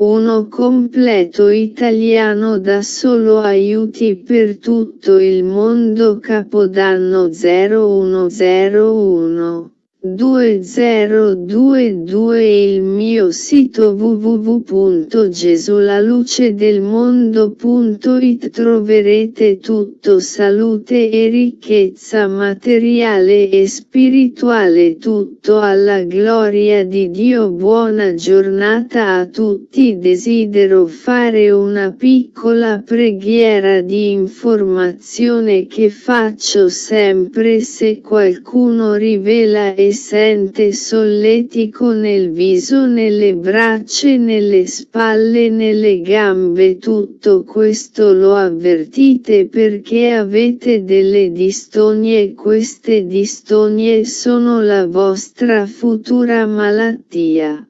Uno completo italiano da solo aiuti per tutto il mondo Capodanno 0101 2022 Il mio sito www.gesulalucedelmondo.it troverete tutto salute e ricchezza materiale e spirituale tutto alla gloria di Dio. Buona giornata a tutti. Desidero fare una piccola preghiera di informazione che faccio sempre se qualcuno rivela e sente solletico nel viso nelle braccia nelle spalle nelle gambe tutto questo lo avvertite perché avete delle distonie queste distonie sono la vostra futura malattia.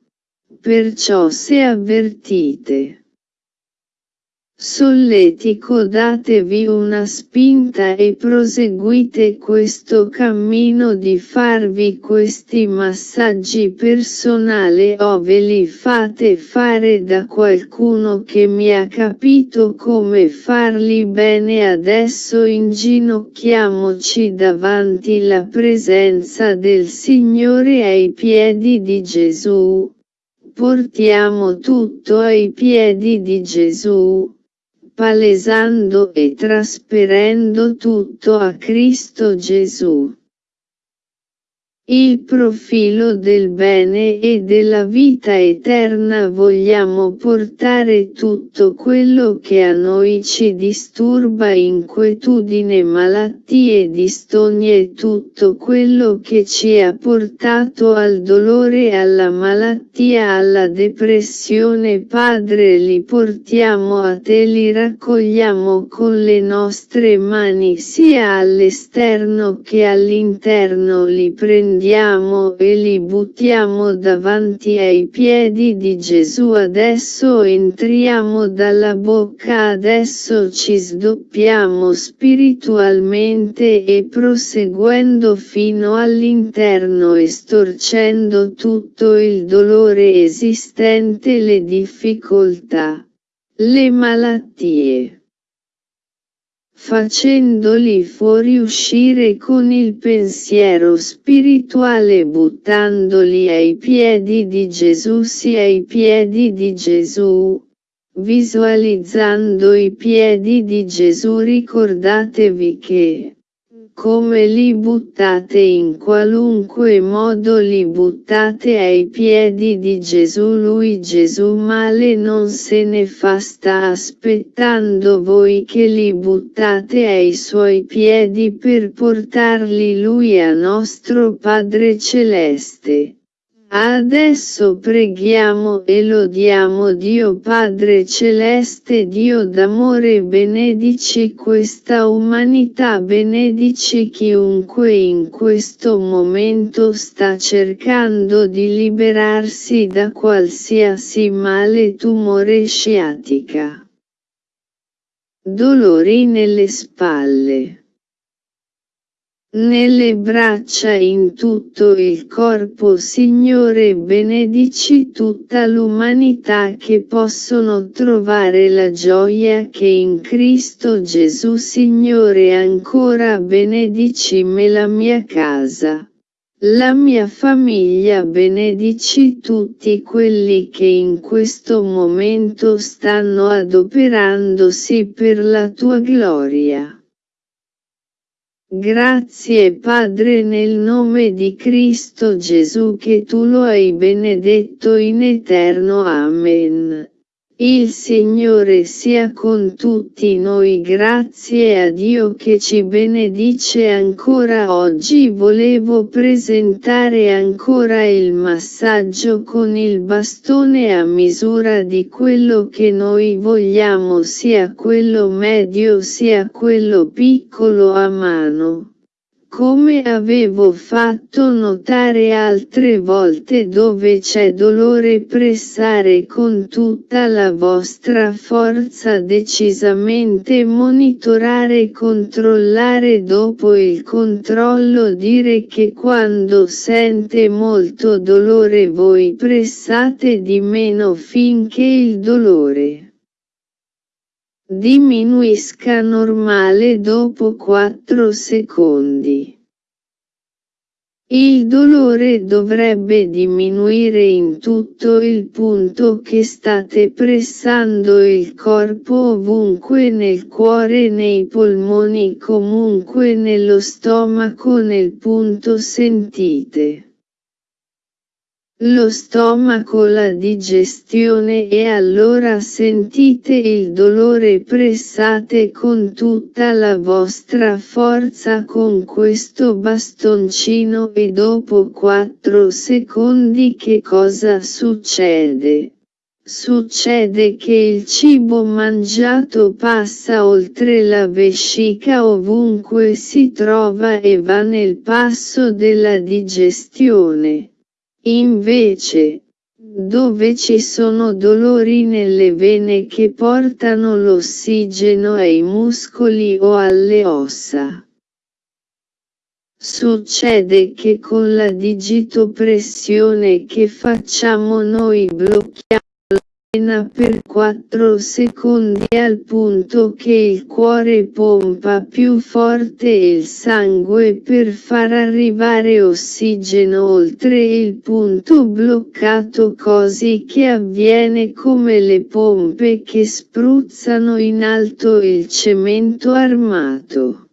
Perciò se avvertite Solletico datevi una spinta e proseguite questo cammino di farvi questi massaggi personali o ve li fate fare da qualcuno che mi ha capito come farli bene adesso inginocchiamoci davanti la presenza del Signore ai piedi di Gesù. Portiamo tutto ai piedi di Gesù palesando e trasferendo tutto a Cristo Gesù. Il profilo del bene e della vita eterna vogliamo portare tutto quello che a noi ci disturba inquietudine malattie distonie tutto quello che ci ha portato al dolore alla malattia alla depressione. Padre li portiamo a te li raccogliamo con le nostre mani sia all'esterno che all'interno li prendiamo prendiamo e li buttiamo davanti ai piedi di Gesù. Adesso entriamo dalla bocca adesso ci sdoppiamo spiritualmente e proseguendo fino all'interno estorcendo tutto il dolore esistente le difficoltà, le malattie facendoli fuoriuscire con il pensiero spirituale buttandoli ai piedi di Gesù sì ai piedi di Gesù. Visualizzando i piedi di Gesù ricordatevi che come li buttate in qualunque modo li buttate ai piedi di Gesù lui Gesù male non se ne fa sta aspettando voi che li buttate ai suoi piedi per portarli lui a nostro Padre Celeste. Adesso preghiamo e lodiamo Dio Padre Celeste Dio d'amore benedici questa umanità benedici chiunque in questo momento sta cercando di liberarsi da qualsiasi male tumore sciatica. Dolori nelle spalle nelle braccia in tutto il corpo Signore benedici tutta l'umanità che possono trovare la gioia che in Cristo Gesù Signore ancora benedici me la mia casa. La mia famiglia benedici tutti quelli che in questo momento stanno adoperandosi per la tua gloria. Grazie Padre nel nome di Cristo Gesù che tu lo hai benedetto in eterno. Amen. Il Signore sia con tutti noi grazie a Dio che ci benedice ancora oggi. Volevo presentare ancora il massaggio con il bastone a misura di quello che noi vogliamo sia quello medio sia quello piccolo a mano come avevo fatto notare altre volte dove c'è dolore pressare con tutta la vostra forza decisamente monitorare controllare dopo il controllo dire che quando sente molto dolore voi pressate di meno finché il dolore Diminuisca normale dopo 4 secondi. Il dolore dovrebbe diminuire in tutto il punto che state pressando il corpo ovunque nel cuore nei polmoni comunque nello stomaco nel punto sentite lo stomaco la digestione e allora sentite il dolore pressate con tutta la vostra forza con questo bastoncino e dopo 4 secondi che cosa succede? Succede che il cibo mangiato passa oltre la vescica ovunque si trova e va nel passo della digestione. Invece, dove ci sono dolori nelle vene che portano l'ossigeno ai muscoli o alle ossa. Succede che con la digitopressione che facciamo noi blocchiamo appena per 4 secondi al punto che il cuore pompa più forte il sangue per far arrivare ossigeno oltre il punto bloccato così che avviene come le pompe che spruzzano in alto il cemento armato.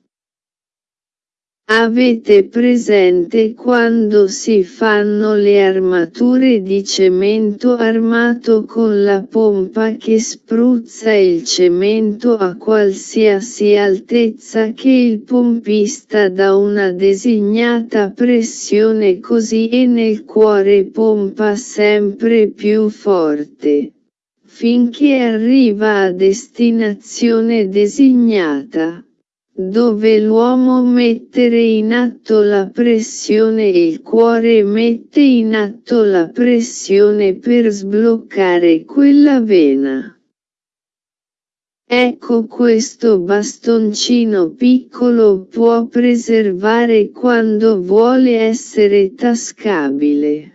Avete presente quando si fanno le armature di cemento armato con la pompa che spruzza il cemento a qualsiasi altezza che il pompista dà una designata pressione così e nel cuore pompa sempre più forte finché arriva a destinazione designata dove l'uomo mettere in atto la pressione e il cuore mette in atto la pressione per sbloccare quella vena. Ecco questo bastoncino piccolo può preservare quando vuole essere tascabile.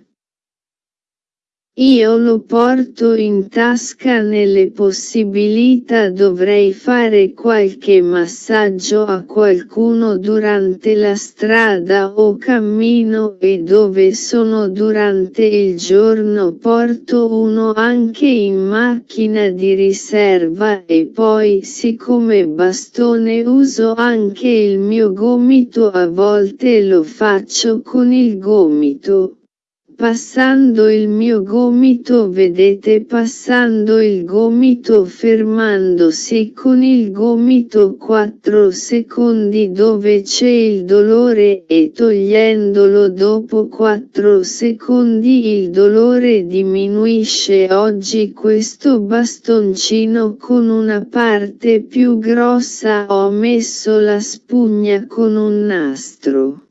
Io lo porto in tasca nelle possibilità dovrei fare qualche massaggio a qualcuno durante la strada o cammino e dove sono durante il giorno porto uno anche in macchina di riserva e poi siccome bastone uso anche il mio gomito a volte lo faccio con il gomito. Passando il mio gomito vedete passando il gomito fermandosi con il gomito 4 secondi dove c'è il dolore e togliendolo dopo 4 secondi il dolore diminuisce oggi questo bastoncino con una parte più grossa ho messo la spugna con un nastro.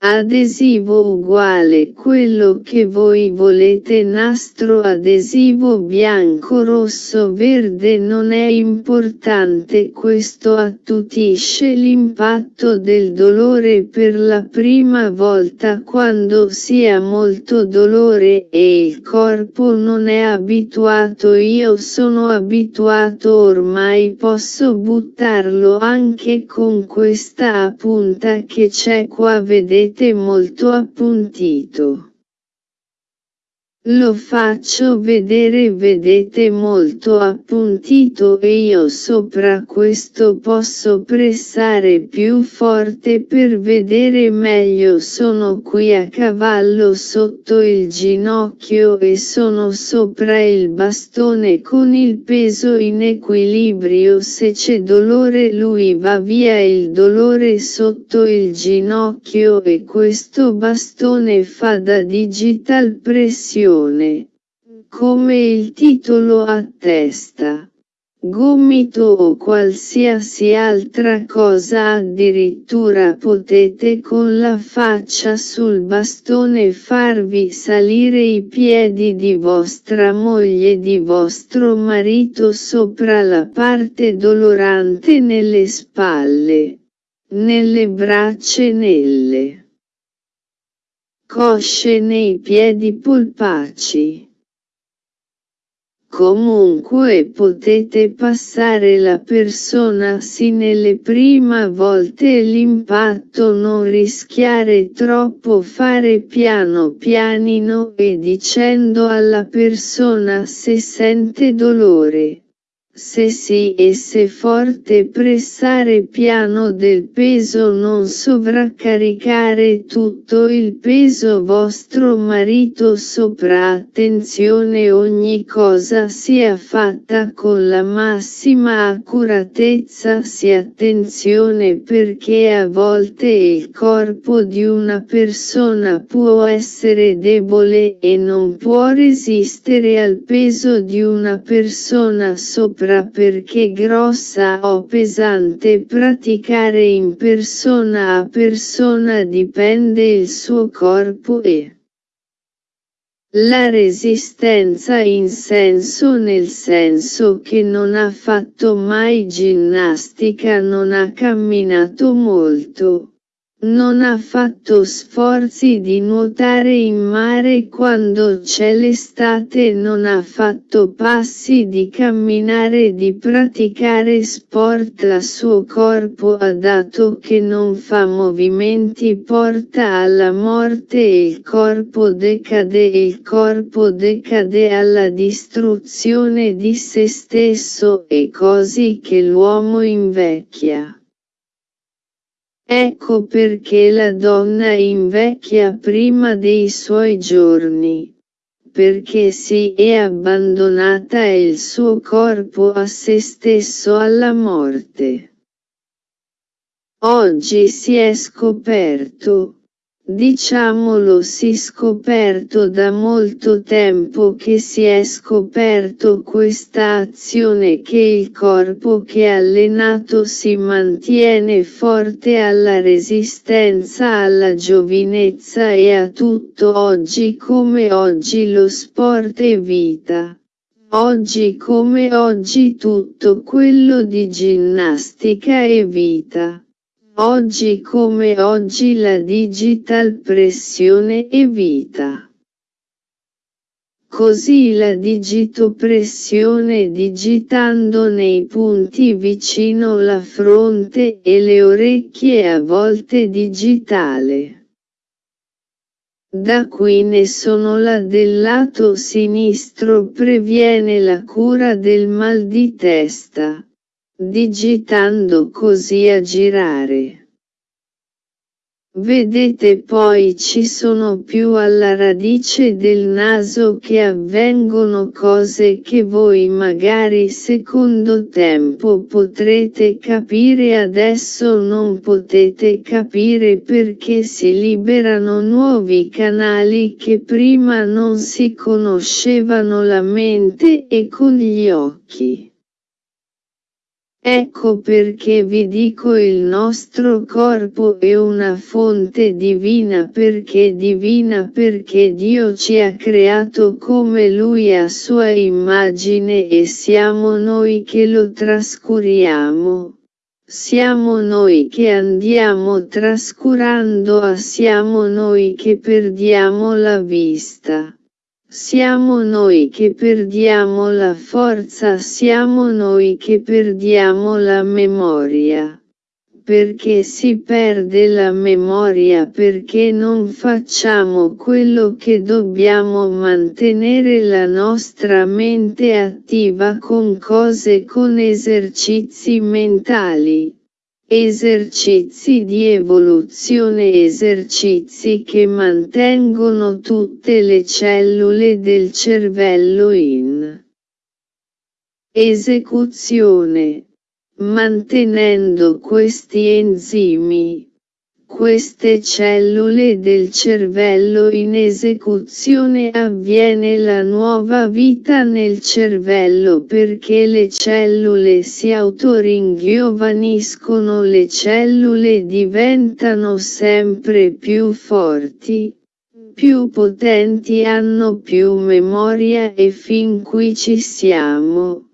Adesivo uguale quello che voi volete nastro adesivo bianco rosso verde non è importante questo attutisce l'impatto del dolore per la prima volta quando si ha molto dolore e il corpo non è abituato. Io sono abituato ormai posso buttarlo anche con questa punta che c'è qua vedete vedete molto appuntito. Lo faccio vedere vedete molto appuntito e io sopra questo posso pressare più forte per vedere meglio. Sono qui a cavallo sotto il ginocchio e sono sopra il bastone con il peso in equilibrio. Se c'è dolore lui va via il dolore sotto il ginocchio e questo bastone fa da digital pressione come il titolo attesta. gomito o qualsiasi altra cosa addirittura potete con la faccia sul bastone farvi salire i piedi di vostra moglie di vostro marito sopra la parte dolorante nelle spalle, nelle braccia e nelle cosce nei piedi polpacci. Comunque potete passare la persona sì nelle prime volte l'impatto non rischiare troppo fare piano pianino e dicendo alla persona se sente dolore. Se e se forte pressare piano del peso non sovraccaricare tutto il peso. Vostro marito sopra attenzione ogni cosa sia fatta con la massima accuratezza. Si attenzione perché a volte il corpo di una persona può essere debole e non può resistere al peso di una persona sopra sopra perché grossa o pesante praticare in persona a persona dipende il suo corpo e la resistenza in senso nel senso che non ha fatto mai ginnastica non ha camminato molto. Non ha fatto sforzi di nuotare in mare quando c'è l'estate non ha fatto passi di camminare di praticare sport a suo corpo ha dato che non fa movimenti porta alla morte e il corpo decade e il corpo decade alla distruzione di se stesso e così che l'uomo invecchia. Ecco perché la donna invecchia prima dei suoi giorni. Perché si è abbandonata il suo corpo a se stesso alla morte. Oggi si è scoperto, Diciamolo si scoperto da molto tempo che si è scoperto questa azione che il corpo che allenato si mantiene forte alla resistenza alla giovinezza e a tutto oggi come oggi lo sport è vita. Oggi come oggi tutto quello di ginnastica è vita. Oggi come oggi la digital pressione è vita. Così la digitopressione digitando nei punti vicino la fronte e le orecchie a volte digitale. Da qui ne sono la del lato sinistro previene la cura del mal di testa digitando così a girare. Vedete poi ci sono più alla radice del naso che avvengono cose che voi magari secondo tempo potrete capire adesso non potete capire perché si liberano nuovi canali che prima non si conoscevano la mente e con gli occhi. Ecco perché vi dico il nostro corpo è una fonte divina perché divina perché Dio ci ha creato come Lui a sua immagine e siamo noi che lo trascuriamo. Siamo noi che andiamo trascurando a siamo noi che perdiamo la vista. Siamo noi che perdiamo la forza, siamo noi che perdiamo la memoria. Perché si perde la memoria perché non facciamo quello che dobbiamo mantenere la nostra mente attiva con cose con esercizi mentali. Esercizi di evoluzione Esercizi che mantengono tutte le cellule del cervello in esecuzione, mantenendo questi enzimi, queste cellule del cervello in esecuzione avviene la nuova vita nel cervello perché le cellule si autoringiovaniscono le cellule diventano sempre più forti, più potenti hanno più memoria e fin qui ci siamo.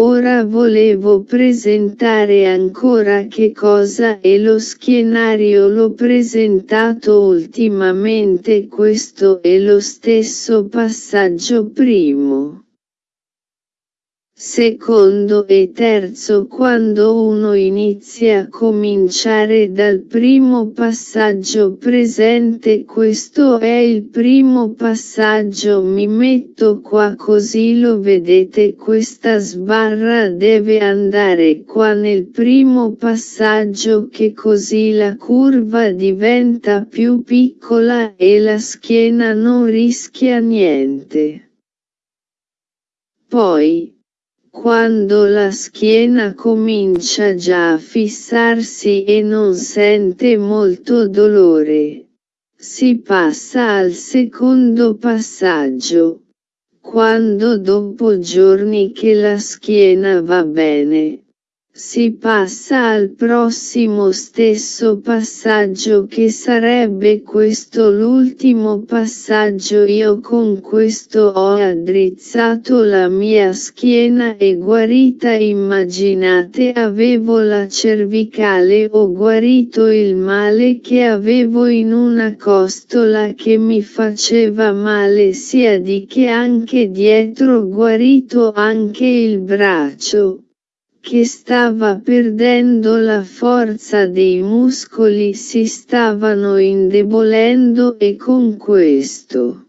Ora volevo presentare ancora che cosa è lo schienario l'ho presentato ultimamente questo è lo stesso passaggio primo. Secondo e terzo quando uno inizia a cominciare dal primo passaggio presente questo è il primo passaggio mi metto qua così lo vedete questa sbarra deve andare qua nel primo passaggio che così la curva diventa più piccola e la schiena non rischia niente. Poi, quando la schiena comincia già a fissarsi e non sente molto dolore. Si passa al secondo passaggio. Quando dopo giorni che la schiena va bene, si passa al prossimo stesso passaggio che sarebbe questo l'ultimo passaggio. Io con questo ho addrizzato la mia schiena e guarita. Immaginate avevo la cervicale ho guarito il male che avevo in una costola che mi faceva male sia di che anche dietro guarito anche il braccio che stava perdendo la forza dei muscoli si stavano indebolendo e con questo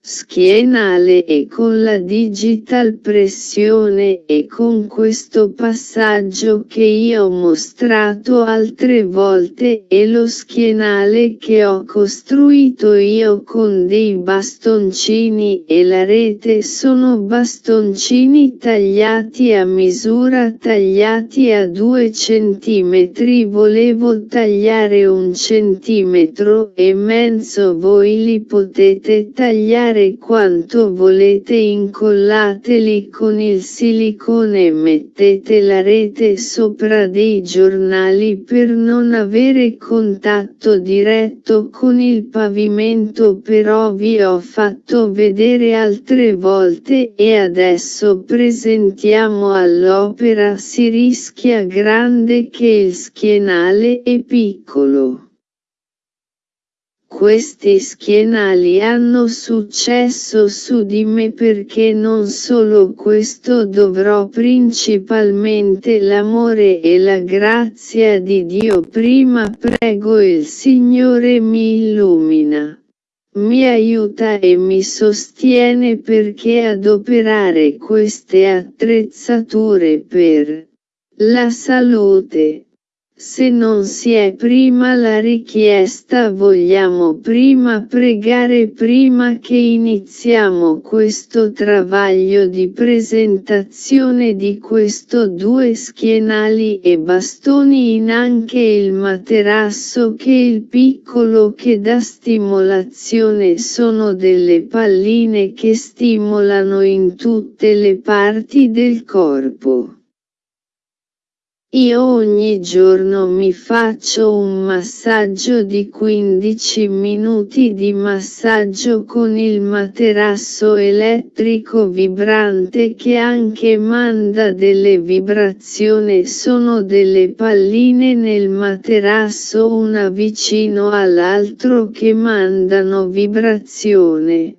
schienale e con la digital pressione e con questo passaggio che io ho mostrato altre volte e lo schienale che ho costruito io con dei bastoncini e la rete sono bastoncini tagliati a misura tagliati a 2 cm volevo tagliare un centimetro e mezzo voi li potete tagliare fare quanto volete incollateli con il silicone e mettete la rete sopra dei giornali per non avere contatto diretto con il pavimento però vi ho fatto vedere altre volte e adesso presentiamo all'opera si rischia grande che il schienale è piccolo. Questi schienali hanno successo su di me perché non solo questo dovrò principalmente l'amore e la grazia di Dio prima prego il Signore mi illumina. Mi aiuta e mi sostiene perché adoperare queste attrezzature per la salute se non si è prima la richiesta vogliamo prima pregare prima che iniziamo questo travaglio di presentazione di questo due schienali e bastoni in anche il materasso che il piccolo che dà stimolazione sono delle palline che stimolano in tutte le parti del corpo. Io ogni giorno mi faccio un massaggio di 15 minuti di massaggio con il materasso elettrico vibrante che anche manda delle vibrazioni. Sono delle palline nel materasso una vicino all'altro che mandano vibrazione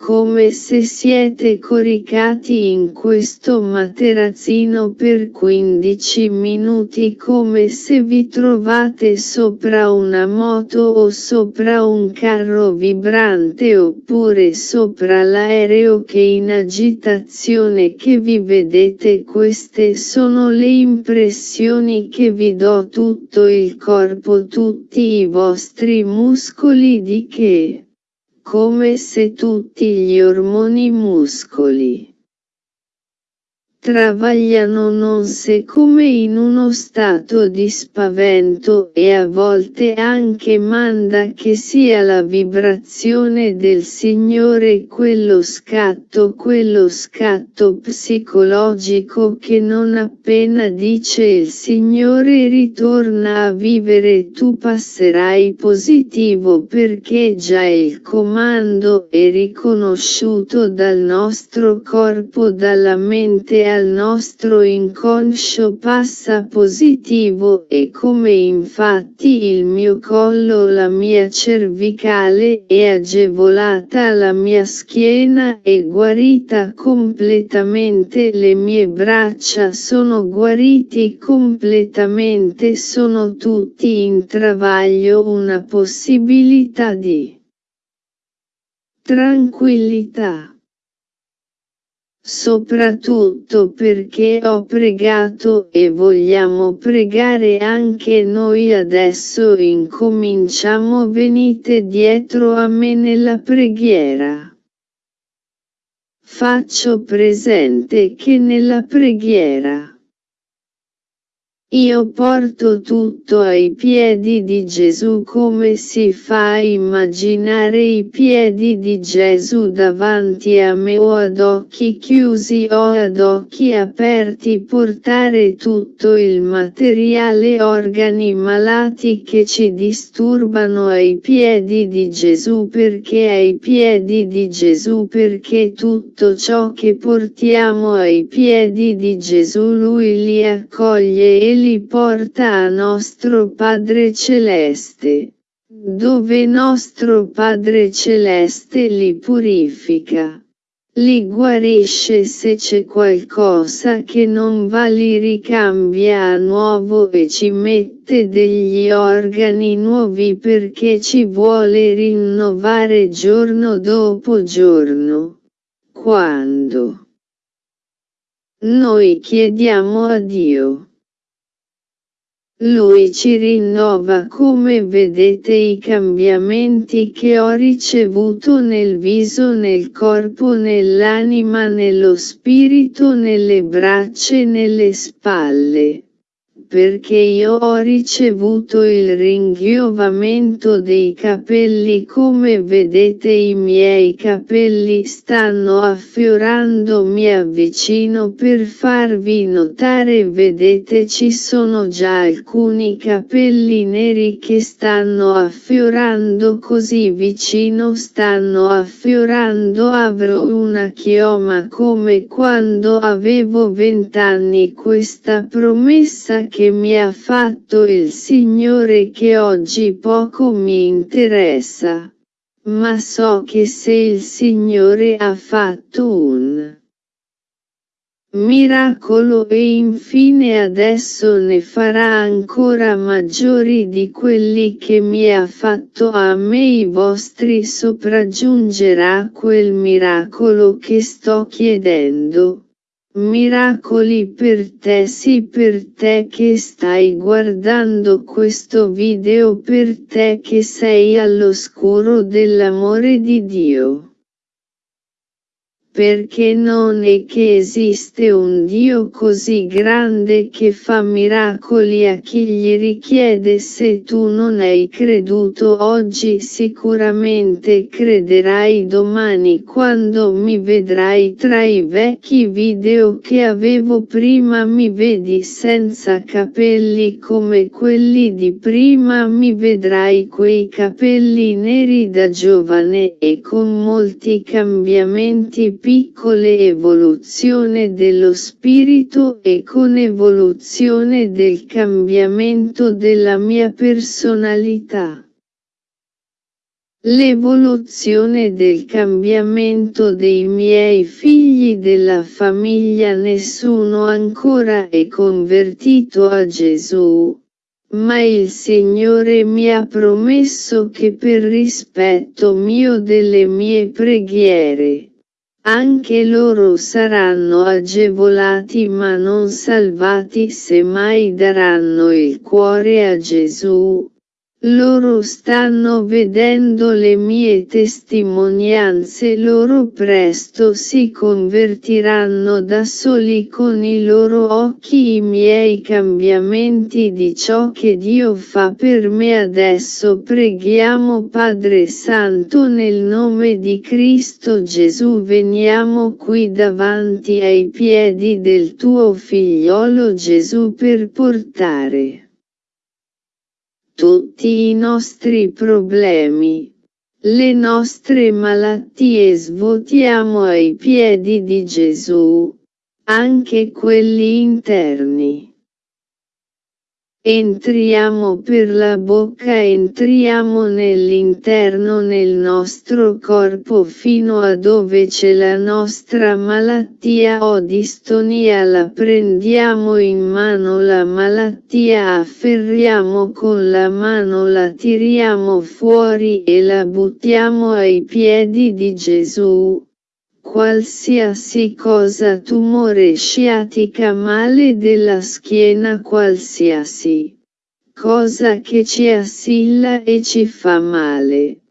come se siete coricati in questo materazzino per 15 minuti come se vi trovate sopra una moto o sopra un carro vibrante oppure sopra l'aereo che in agitazione che vi vedete. Queste sono le impressioni che vi do tutto il corpo tutti i vostri muscoli di che come se tutti gli ormoni muscoli travagliano non se come in uno stato di spavento e a volte anche manda che sia la vibrazione del Signore quello scatto quello scatto psicologico che non appena dice il Signore ritorna a vivere tu passerai positivo perché già il comando è riconosciuto dal nostro corpo dalla mente al nostro inconscio passa positivo e come infatti il mio collo la mia cervicale è agevolata la mia schiena è guarita completamente le mie braccia sono guariti completamente sono tutti in travaglio una possibilità di tranquillità soprattutto perché ho pregato e vogliamo pregare anche noi adesso incominciamo venite dietro a me nella preghiera. Faccio presente che nella preghiera io porto tutto ai piedi di Gesù come si fa a immaginare i piedi di Gesù davanti a me o ad occhi chiusi o ad occhi aperti portare tutto il materiale organi malati che ci disturbano ai piedi di Gesù. Perché ai piedi di Gesù? Perché tutto ciò che portiamo ai piedi di Gesù lui li accoglie e li porta a nostro Padre Celeste, dove nostro Padre Celeste li purifica. Li guarisce se c'è qualcosa che non va li ricambia a nuovo e ci mette degli organi nuovi perché ci vuole rinnovare giorno dopo giorno. Quando noi chiediamo a Dio lui ci rinnova come vedete i cambiamenti che ho ricevuto nel viso nel corpo nell'anima nello spirito nelle braccia e nelle spalle perché io ho ricevuto il ringiovamento dei capelli come vedete i miei capelli stanno affiorando mi avvicino per farvi notare vedete ci sono già alcuni capelli neri che stanno affiorando così vicino stanno affiorando avrò una chioma come quando avevo vent'anni questa promessa che che mi ha fatto il Signore che oggi poco mi interessa. Ma so che se il Signore ha fatto un miracolo e infine adesso ne farà ancora maggiori di quelli che mi ha fatto a me i vostri sopraggiungerà quel miracolo che sto chiedendo. Miracoli per te sì per te che stai guardando questo video per te che sei all'oscuro dell'amore di Dio perché non è che esiste un Dio così grande che fa miracoli a chi gli richiede. Se tu non hai creduto oggi sicuramente crederai domani quando mi vedrai. Tra i vecchi video che avevo prima mi vedi senza capelli come quelli di prima. Mi vedrai quei capelli neri da giovane e con molti cambiamenti piccole evoluzione dello spirito e con evoluzione del cambiamento della mia personalità. L'evoluzione del cambiamento dei miei figli della famiglia nessuno ancora è convertito a Gesù, ma il Signore mi ha promesso che per rispetto mio delle mie preghiere, anche loro saranno agevolati ma non salvati se mai daranno il cuore a Gesù. Loro stanno vedendo le mie testimonianze loro presto si convertiranno da soli con i loro occhi i miei cambiamenti di ciò che Dio fa per me. Adesso preghiamo Padre Santo nel nome di Cristo Gesù veniamo qui davanti ai piedi del tuo figliolo Gesù per portare tutti i nostri problemi, le nostre malattie svuotiamo ai piedi di Gesù, anche quelli interni. Entriamo per la bocca entriamo nell'interno nel nostro corpo fino a dove c'è la nostra malattia. O distonia la prendiamo in mano la malattia afferriamo con la mano la tiriamo fuori e la buttiamo ai piedi di Gesù qualsiasi cosa tumore sciatica male della schiena qualsiasi cosa che ci assilla e ci fa male.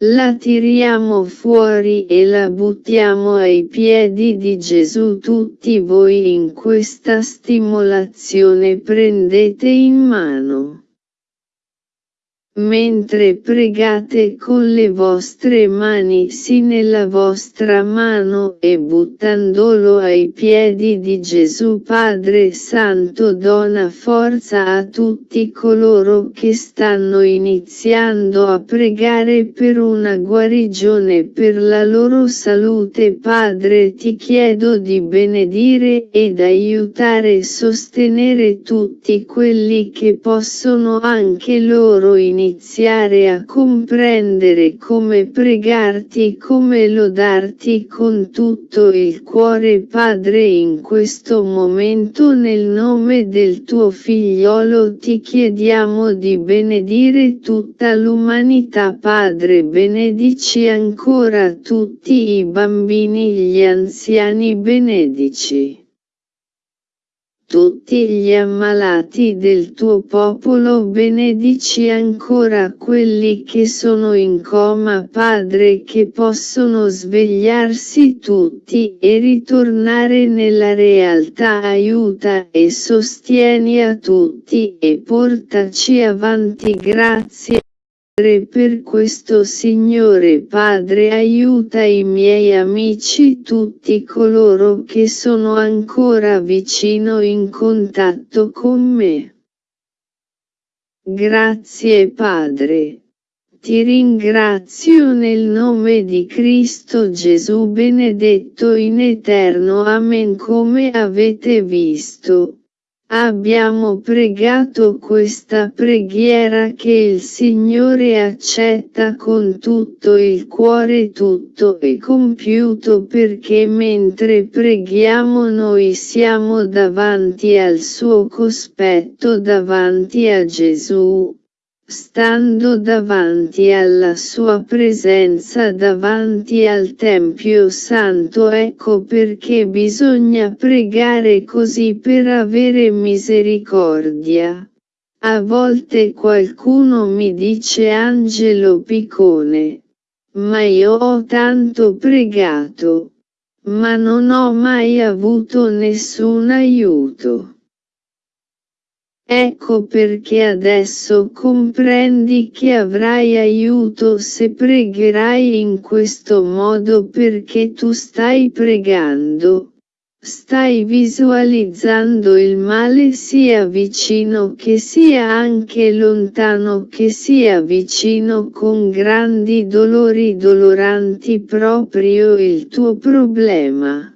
La tiriamo fuori e la buttiamo ai piedi di Gesù tutti voi in questa stimolazione prendete in mano. Mentre pregate con le vostre mani sì nella vostra mano e buttandolo ai piedi di Gesù Padre Santo dona forza a tutti coloro che stanno iniziando a pregare per una guarigione per la loro salute. Padre ti chiedo di benedire ed aiutare e sostenere tutti quelli che possono anche loro iniziare iniziare a comprendere come pregarti come lodarti con tutto il cuore Padre in questo momento nel nome del tuo figliolo ti chiediamo di benedire tutta l'umanità Padre benedici ancora tutti i bambini gli anziani benedici tutti gli ammalati del tuo popolo benedici ancora quelli che sono in coma Padre che possono svegliarsi tutti e ritornare nella realtà. Aiuta e sostieni a tutti e portaci avanti. Grazie per questo Signore Padre aiuta i miei amici tutti coloro che sono ancora vicino in contatto con me. Grazie Padre. Ti ringrazio nel nome di Cristo Gesù benedetto in eterno Amen come avete visto. Abbiamo pregato questa preghiera che il Signore accetta con tutto il cuore tutto e compiuto perché mentre preghiamo noi siamo davanti al suo cospetto davanti a Gesù stando davanti alla sua presenza davanti al Tempio Santo ecco perché bisogna pregare così per avere misericordia. A volte qualcuno mi dice Angelo Piccone. Ma io ho tanto pregato. Ma non ho mai avuto nessun aiuto. Ecco perché adesso comprendi che avrai aiuto se pregherai in questo modo perché tu stai pregando. Stai visualizzando il male sia vicino che sia anche lontano che sia vicino con grandi dolori doloranti proprio il tuo problema.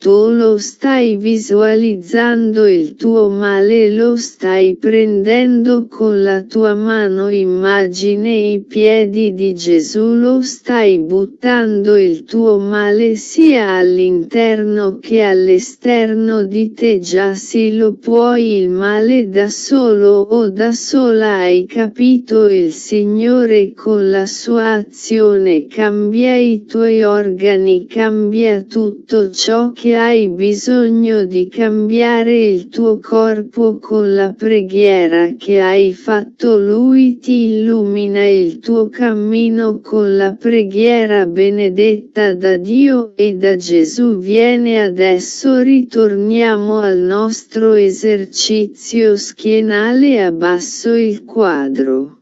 Tu lo stai visualizzando il tuo male lo stai prendendo con la tua mano. Immagine i piedi di Gesù lo stai buttando il tuo male sia all'interno che all'esterno di te. Già sì lo puoi il male da solo o da sola hai capito il Signore con la sua azione cambia i tuoi organi cambia tutto ciò che che hai bisogno di cambiare il tuo corpo con la preghiera che hai fatto Lui ti illumina il tuo cammino con la preghiera benedetta da Dio e da Gesù viene adesso ritorniamo al nostro esercizio schienale abbasso il quadro.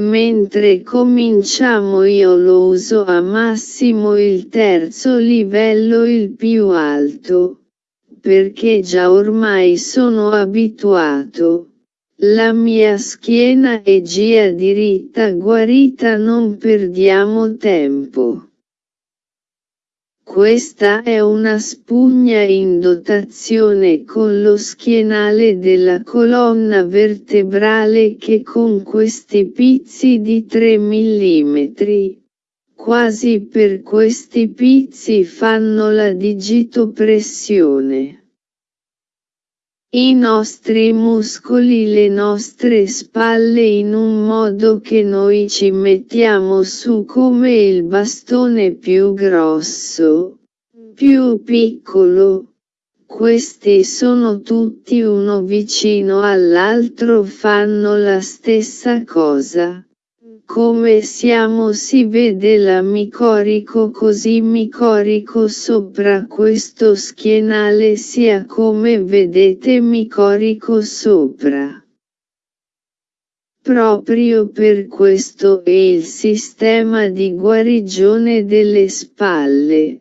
Mentre cominciamo io lo uso a massimo il terzo livello il più alto, perché già ormai sono abituato. La mia schiena è gia diritta guarita non perdiamo tempo. Questa è una spugna in dotazione con lo schienale della colonna vertebrale che con questi pizzi di 3 mm, quasi per questi pizzi fanno la digitopressione. I nostri muscoli le nostre spalle in un modo che noi ci mettiamo su come il bastone più grosso, più piccolo. Questi sono tutti uno vicino all'altro fanno la stessa cosa. Come siamo si vede la micorico così micorico sopra questo schienale sia come vedete micorico sopra. Proprio per questo è il sistema di guarigione delle spalle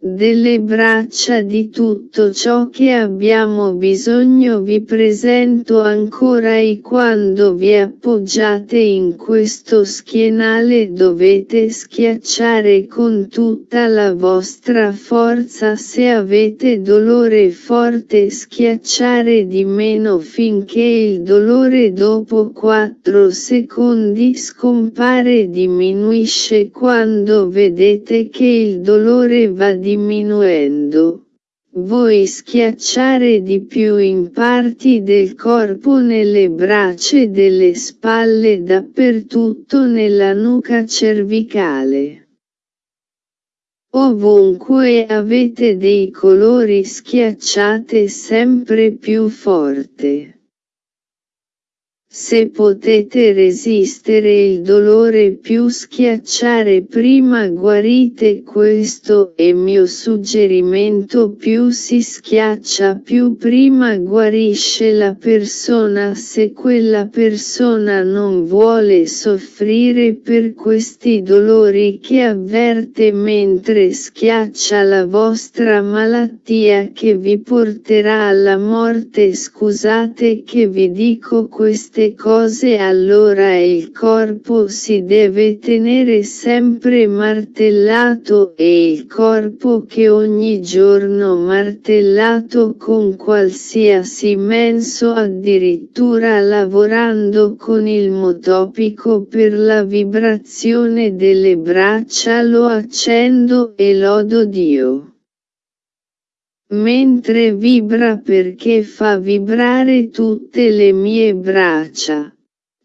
delle braccia di tutto ciò che abbiamo bisogno vi presento ancora e quando vi appoggiate in questo schienale dovete schiacciare con tutta la vostra forza se avete dolore forte schiacciare di meno finché il dolore dopo 4 secondi scompare diminuisce quando vedete che il dolore va di diminuendo. Voi schiacciare di più in parti del corpo nelle braccia e delle spalle dappertutto nella nuca cervicale. Ovunque avete dei colori schiacciate sempre più forte. Se potete resistere il dolore più schiacciare prima guarite questo è mio suggerimento più si schiaccia più prima guarisce la persona. Se quella persona non vuole soffrire per questi dolori che avverte mentre schiaccia la vostra malattia che vi porterà alla morte scusate che vi dico queste cose allora il corpo si deve tenere sempre martellato e il corpo che ogni giorno martellato con qualsiasi menso addirittura lavorando con il motopico per la vibrazione delle braccia lo accendo e lodo Dio mentre vibra perché fa vibrare tutte le mie braccia,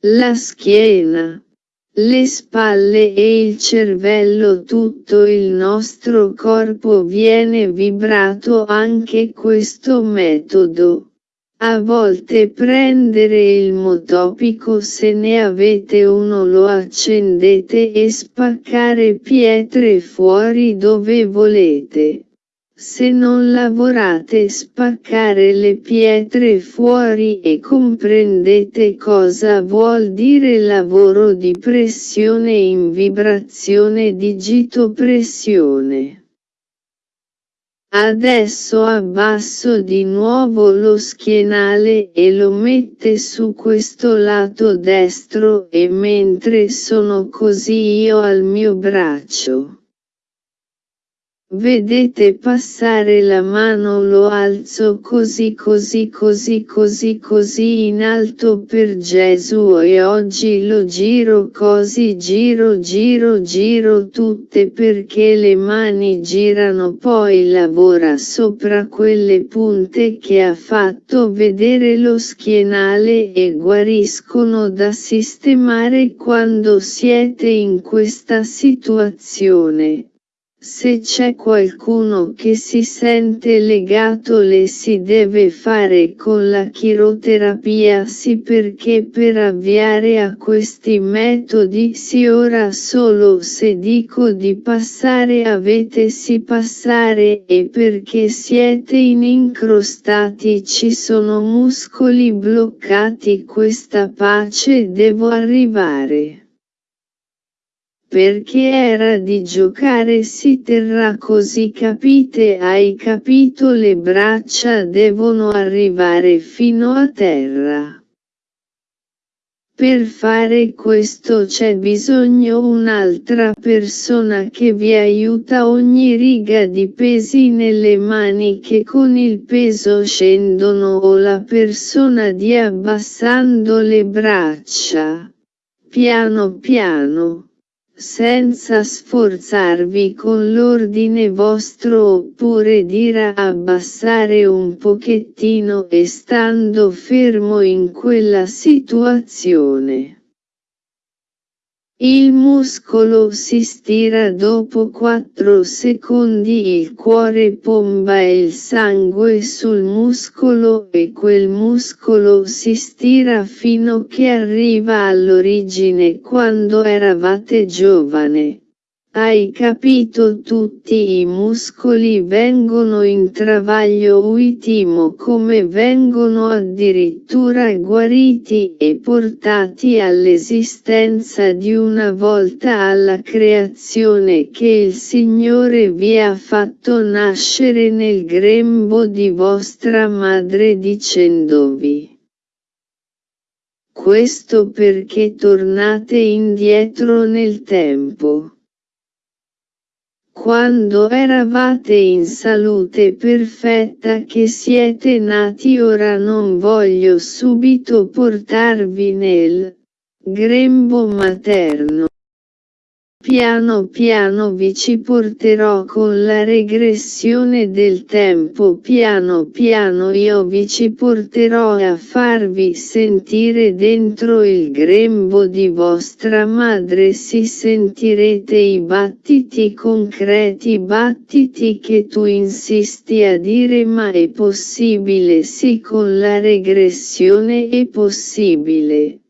la schiena, le spalle e il cervello tutto il nostro corpo viene vibrato anche questo metodo. A volte prendere il motopico se ne avete uno lo accendete e spaccare pietre fuori dove volete. Se non lavorate spaccare le pietre fuori e comprendete cosa vuol dire lavoro di pressione in vibrazione digitopressione. Adesso abbasso di nuovo lo schienale e lo mette su questo lato destro e mentre sono così io al mio braccio. Vedete passare la mano lo alzo così così così così così in alto per Gesù e oggi lo giro così giro giro giro tutte perché le mani girano poi lavora sopra quelle punte che ha fatto vedere lo schienale e guariscono da sistemare quando siete in questa situazione Se c'è qualcuno che si sente legato le si deve fare con la chiroterapia sì perché per avviare a questi metodi sì ora solo se dico di passare avete si passare e perché siete in incrostati ci sono muscoli bloccati questa pace devo arrivare perché era di giocare si terrà così capite hai capito le braccia devono arrivare fino a terra. Per fare questo c'è bisogno un'altra persona che vi aiuta ogni riga di pesi nelle mani che con il peso scendono o la persona di abbassando le braccia. Piano piano senza sforzarvi con l'ordine vostro oppure dire abbassare un pochettino e stando fermo in quella situazione. Il muscolo si stira dopo 4 secondi il cuore pomba il sangue sul muscolo e quel muscolo si stira fino che arriva all'origine quando eravate giovane. Hai capito tutti i muscoli vengono in travaglio uitimo come vengono addirittura guariti e portati all'esistenza di una volta alla creazione che il Signore vi ha fatto nascere nel grembo di vostra madre dicendovi. Questo perché tornate indietro nel tempo. Quando eravate in salute perfetta che siete nati ora non voglio subito portarvi nel grembo materno. Piano piano vi ci porterò con la regressione del tempo piano piano io vi ci porterò a farvi sentire dentro il grembo di vostra madre si sentirete i battiti concreti battiti che tu insisti a dire ma è possibile sì con la regressione è possibile.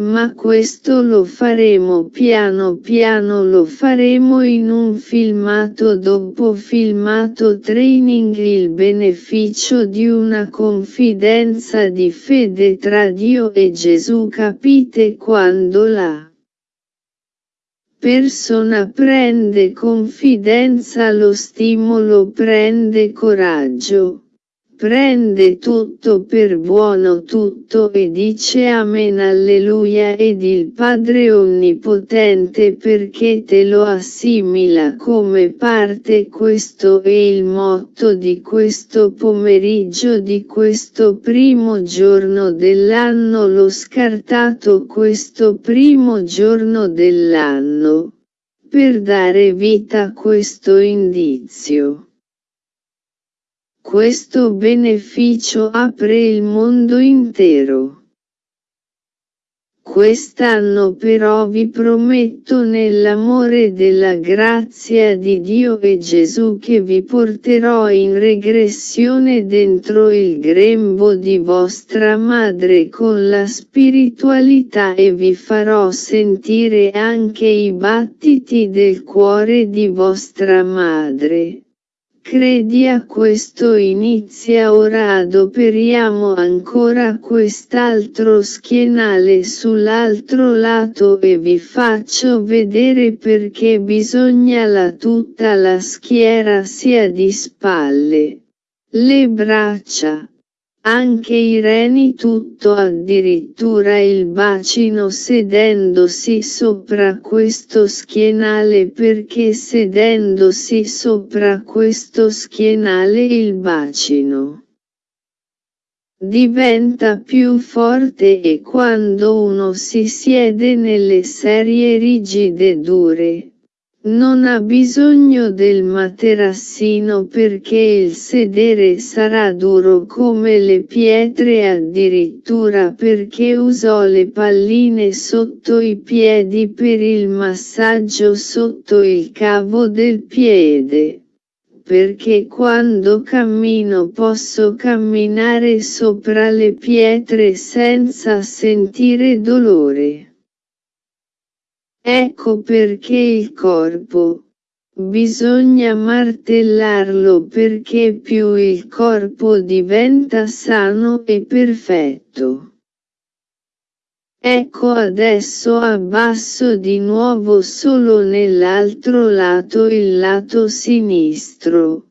Ma questo lo faremo piano piano lo faremo in un filmato dopo filmato training. Il beneficio di una confidenza di fede tra Dio e Gesù capite quando la persona prende confidenza lo stimolo prende coraggio prende tutto per buono tutto e dice Amen Alleluia ed il Padre Onnipotente perché te lo assimila come parte questo è il motto di questo pomeriggio di questo primo giorno dell'anno l'ho scartato questo primo giorno dell'anno per dare vita a questo indizio. Questo beneficio apre il mondo intero. Quest'anno però vi prometto nell'amore della grazia di Dio e Gesù che vi porterò in regressione dentro il grembo di vostra madre con la spiritualità e vi farò sentire anche i battiti del cuore di vostra madre. Credi a questo inizia ora adoperiamo ancora quest'altro schienale sull'altro lato e vi faccio vedere perché bisogna la tutta la schiera sia di spalle. Le braccia anche i reni tutto addirittura il bacino sedendosi sopra questo schienale perché sedendosi sopra questo schienale il bacino diventa più forte e quando uno si siede nelle serie rigide dure, Non ha bisogno del materassino perché il sedere sarà duro come le pietre addirittura perché usò le palline sotto i piedi per il massaggio sotto il cavo del piede. Perché quando cammino posso camminare sopra le pietre senza sentire dolore. Ecco perché il corpo. Bisogna martellarlo perché più il corpo diventa sano e perfetto. Ecco adesso abbasso di nuovo solo nell'altro lato il lato sinistro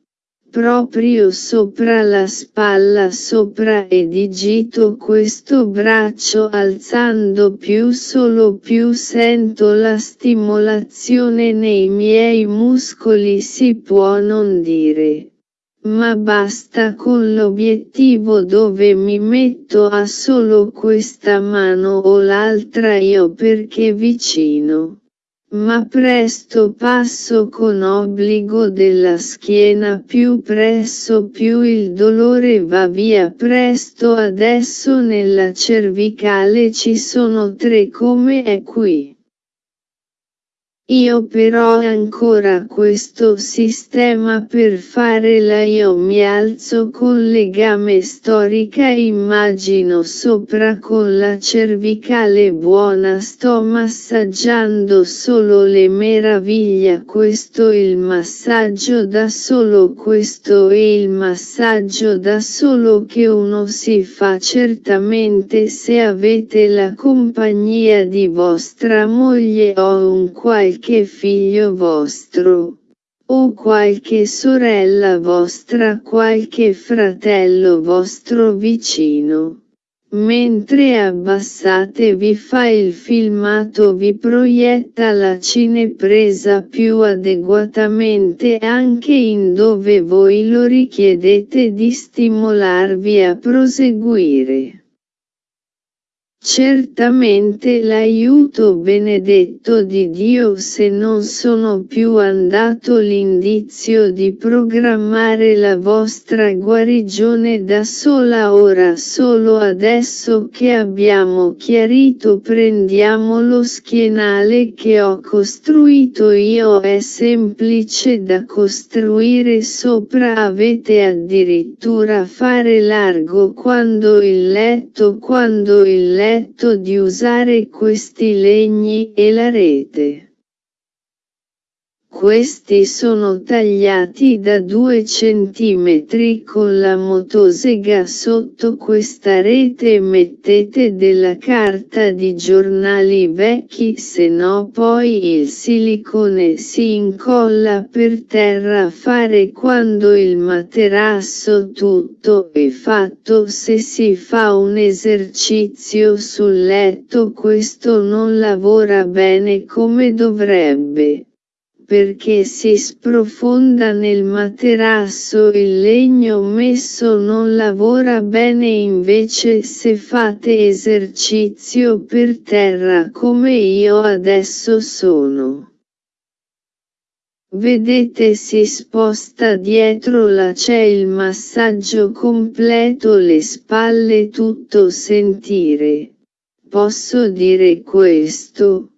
proprio sopra la spalla sopra e digito questo braccio alzando più solo più sento la stimolazione nei miei muscoli si può non dire. Ma basta con l'obiettivo dove mi metto a solo questa mano o l'altra io perché vicino ma presto passo con obbligo della schiena più presso più il dolore va via presto adesso nella cervicale ci sono tre come è qui. Io però ancora questo sistema per fare la io mi alzo con legame storica immagino sopra con la cervicale buona. Sto massaggiando solo le meraviglia questo il massaggio da solo questo è il massaggio da solo che uno si fa certamente se avete la compagnia di vostra moglie o un qualche qualche figlio vostro, o qualche sorella vostra qualche fratello vostro vicino. Mentre abbassate vi fa il filmato vi proietta la cinepresa più adeguatamente anche in dove voi lo richiedete di stimolarvi a proseguire. Certamente l'aiuto benedetto di Dio se non sono più andato l'indizio di programmare la vostra guarigione da sola. Ora solo adesso che abbiamo chiarito prendiamo lo schienale che ho costruito. Io è semplice da costruire sopra. Avete addirittura fare largo quando il letto quando il letto letto di usare questi legni e la rete. Questi sono tagliati da 2 cm con la motosega sotto questa rete. Mettete della carta di giornali vecchi se no poi il silicone si incolla per terra. Fare quando il materasso tutto è fatto. Se si fa un esercizio sul letto questo non lavora bene come dovrebbe perché si sprofonda nel materasso il legno messo non lavora bene invece se fate esercizio per terra come io adesso sono. Vedete si sposta dietro la c'è il massaggio completo le spalle tutto sentire. Posso dire questo?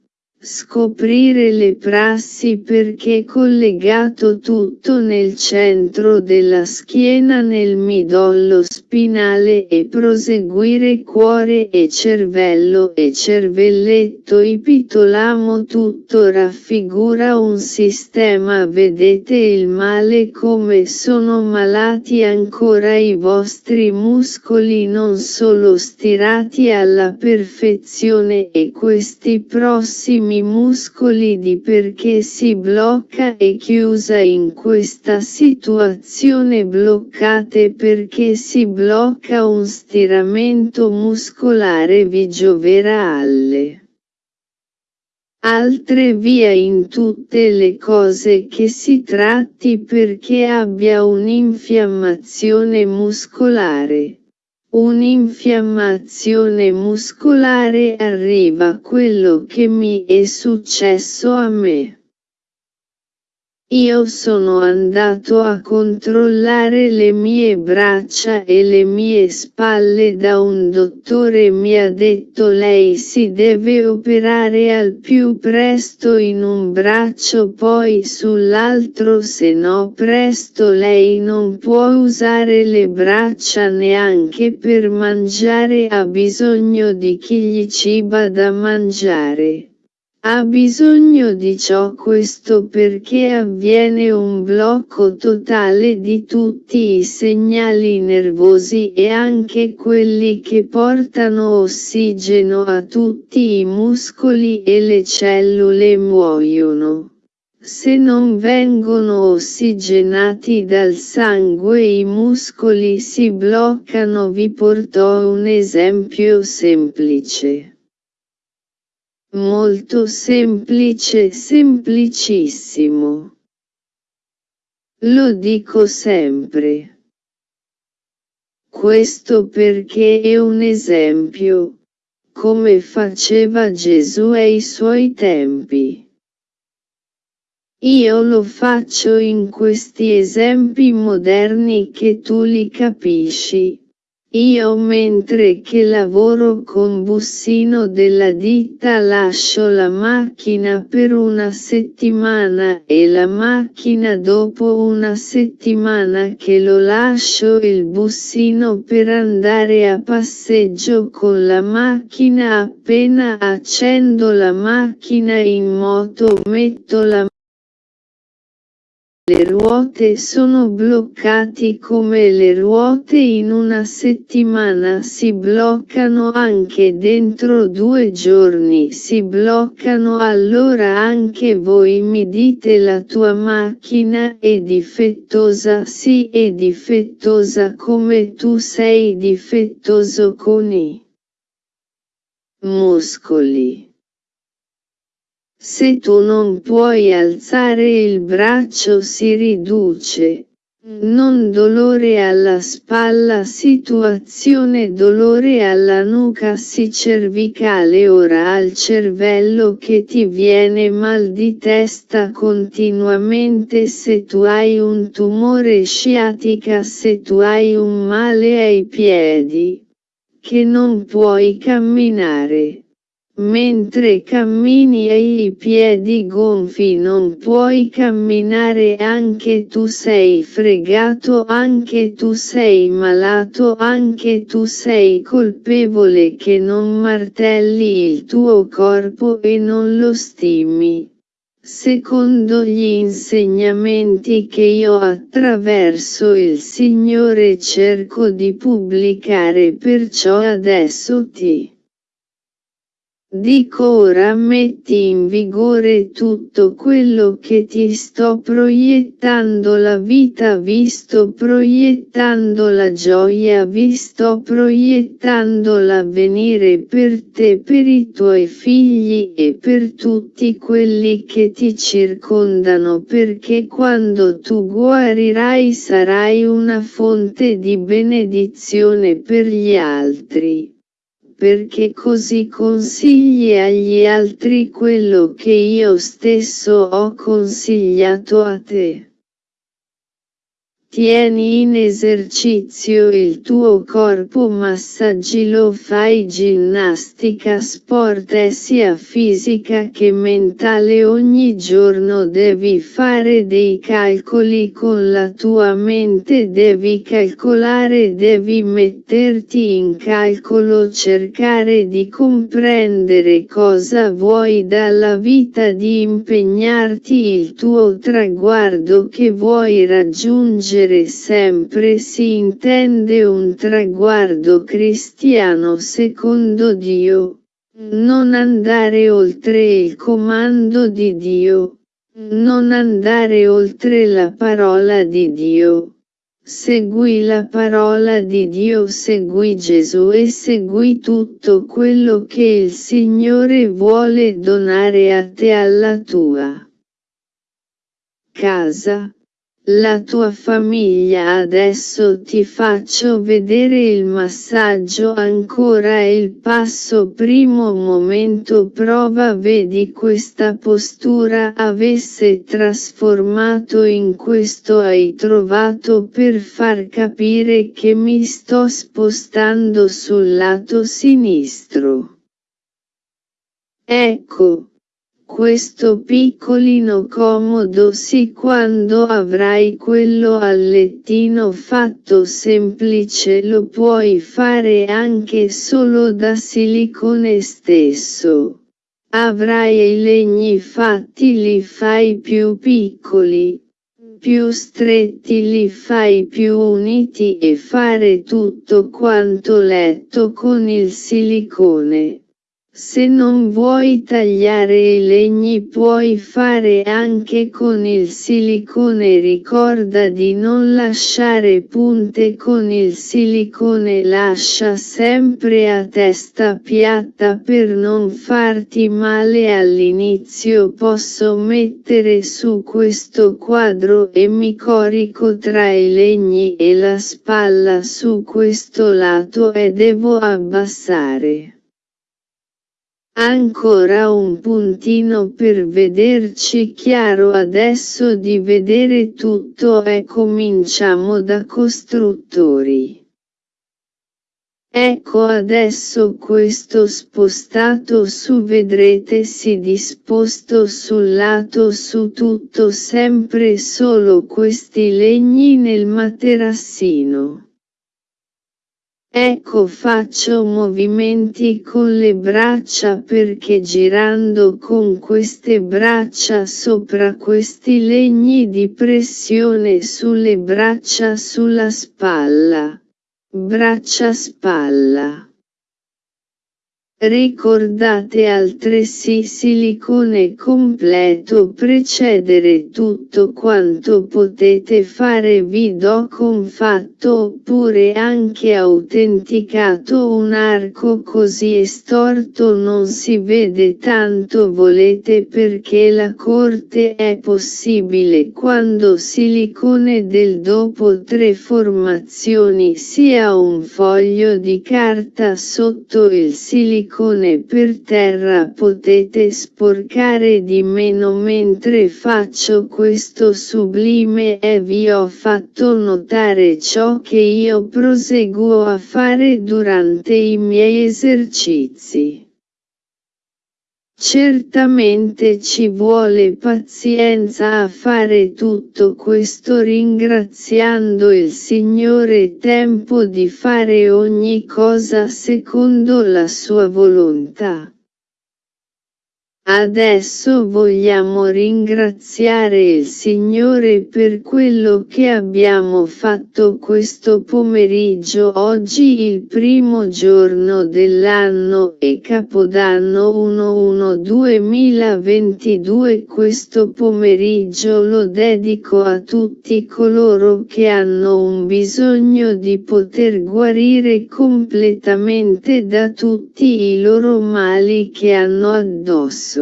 Scoprire le prassi perché collegato tutto nel centro della schiena nel midollo spinale e proseguire cuore e cervello e cervelletto. Ipitolamo tutto raffigura un sistema. Vedete il male come sono malati ancora i vostri muscoli non solo stirati alla perfezione e questi prossimi i muscoli di perché si blocca e chiusa in questa situazione bloccate perché si blocca un stiramento muscolare vi gioverà alle altre via in tutte le cose che si tratti perché abbia un'infiammazione muscolare. Un'infiammazione muscolare arriva quello che mi è successo a me. Io sono andato a controllare le mie braccia e le mie spalle da un dottore mi ha detto lei si deve operare al più presto in un braccio poi sull'altro se no presto lei non può usare le braccia neanche per mangiare ha bisogno di chi gli ciba da mangiare. Ha bisogno di ciò questo perché avviene un blocco totale di tutti i segnali nervosi e anche quelli che portano ossigeno a tutti i muscoli e le cellule muoiono. Se non vengono ossigenati dal sangue i muscoli si bloccano vi portò un esempio semplice. Molto semplice semplicissimo. Lo dico sempre. Questo perché è un esempio, come faceva Gesù ai suoi tempi. Io lo faccio in questi esempi moderni che tu li capisci, io mentre che lavoro con bussino della ditta lascio la macchina per una settimana e la macchina dopo una settimana che lo lascio il bussino per andare a passeggio con la macchina. Appena accendo la macchina in moto metto la le ruote sono bloccati come le ruote in una settimana si bloccano anche dentro due giorni si bloccano allora anche voi mi dite la tua macchina è difettosa sì è difettosa come tu sei difettoso con i muscoli. Se tu non puoi alzare il braccio si riduce. Non dolore alla spalla situazione dolore alla nuca si cervicale ora al cervello che ti viene mal di testa continuamente se tu hai un tumore sciatica se tu hai un male ai piedi che non puoi camminare Mentre cammini e i piedi gonfi non puoi camminare anche tu sei fregato anche tu sei malato anche tu sei colpevole che non martelli il tuo corpo e non lo stimi. Secondo gli insegnamenti che io attraverso il Signore cerco di pubblicare perciò adesso ti Dico ora metti in vigore tutto quello che ti sto proiettando la vita vi sto proiettando la gioia vi sto proiettando l'avvenire per te per i tuoi figli e per tutti quelli che ti circondano perché quando tu guarirai sarai una fonte di benedizione per gli altri perché così consigli agli altri quello che io stesso ho consigliato a te. Tieni in esercizio il tuo corpo massaggilo fai ginnastica sport sia fisica che mentale. Ogni giorno devi fare dei calcoli con la tua mente devi calcolare devi metterti in calcolo cercare di comprendere cosa vuoi dalla vita di impegnarti il tuo traguardo che vuoi raggiungere raggiungere sempre si intende un traguardo cristiano secondo Dio. Non andare oltre il comando di Dio. Non andare oltre la parola di Dio. Segui la parola di Dio, segui Gesù e segui tutto quello che il Signore vuole donare a te alla tua casa la tua famiglia adesso ti faccio vedere il massaggio ancora il passo primo momento prova vedi questa postura avesse trasformato in questo hai trovato per far capire che mi sto spostando sul lato sinistro. Ecco, questo piccolino comodo sì quando avrai quello al lettino fatto semplice lo puoi fare anche solo da silicone stesso. Avrai i legni fatti li fai più piccoli, più stretti li fai più uniti e fare tutto quanto letto con il silicone. Se non vuoi tagliare i legni puoi fare anche con il silicone. Ricorda di non lasciare punte con il silicone. Lascia sempre a testa piatta per non farti male. All'inizio posso mettere su questo quadro e mi corico tra i legni e la spalla su questo lato e devo abbassare. Ancora un puntino per vederci chiaro adesso di vedere tutto e cominciamo da costruttori. Ecco adesso questo spostato su vedrete si disposto sul lato su tutto sempre solo questi legni nel materassino. Ecco faccio movimenti con le braccia perché girando con queste braccia sopra questi legni di pressione sulle braccia sulla spalla. Braccia spalla. Ricordate altresì silicone completo precedere tutto quanto potete fare vi do confatto oppure anche autenticato un arco così estorto non si vede tanto volete perché la corte è possibile quando silicone del dopo tre formazioni sia un foglio di carta sotto il silicone silicone per terra potete sporcare di meno mentre faccio questo sublime e vi ho fatto notare ciò che io proseguo a fare durante i miei esercizi. Certamente ci vuole pazienza a fare tutto questo ringraziando il Signore tempo di fare ogni cosa secondo la sua volontà. Adesso vogliamo ringraziare il Signore per quello che abbiamo fatto questo pomeriggio oggi il primo giorno dell'anno e Capodanno 1-1-2022 questo pomeriggio lo dedico a tutti coloro che hanno un bisogno di poter guarire completamente da tutti i loro mali che hanno addosso.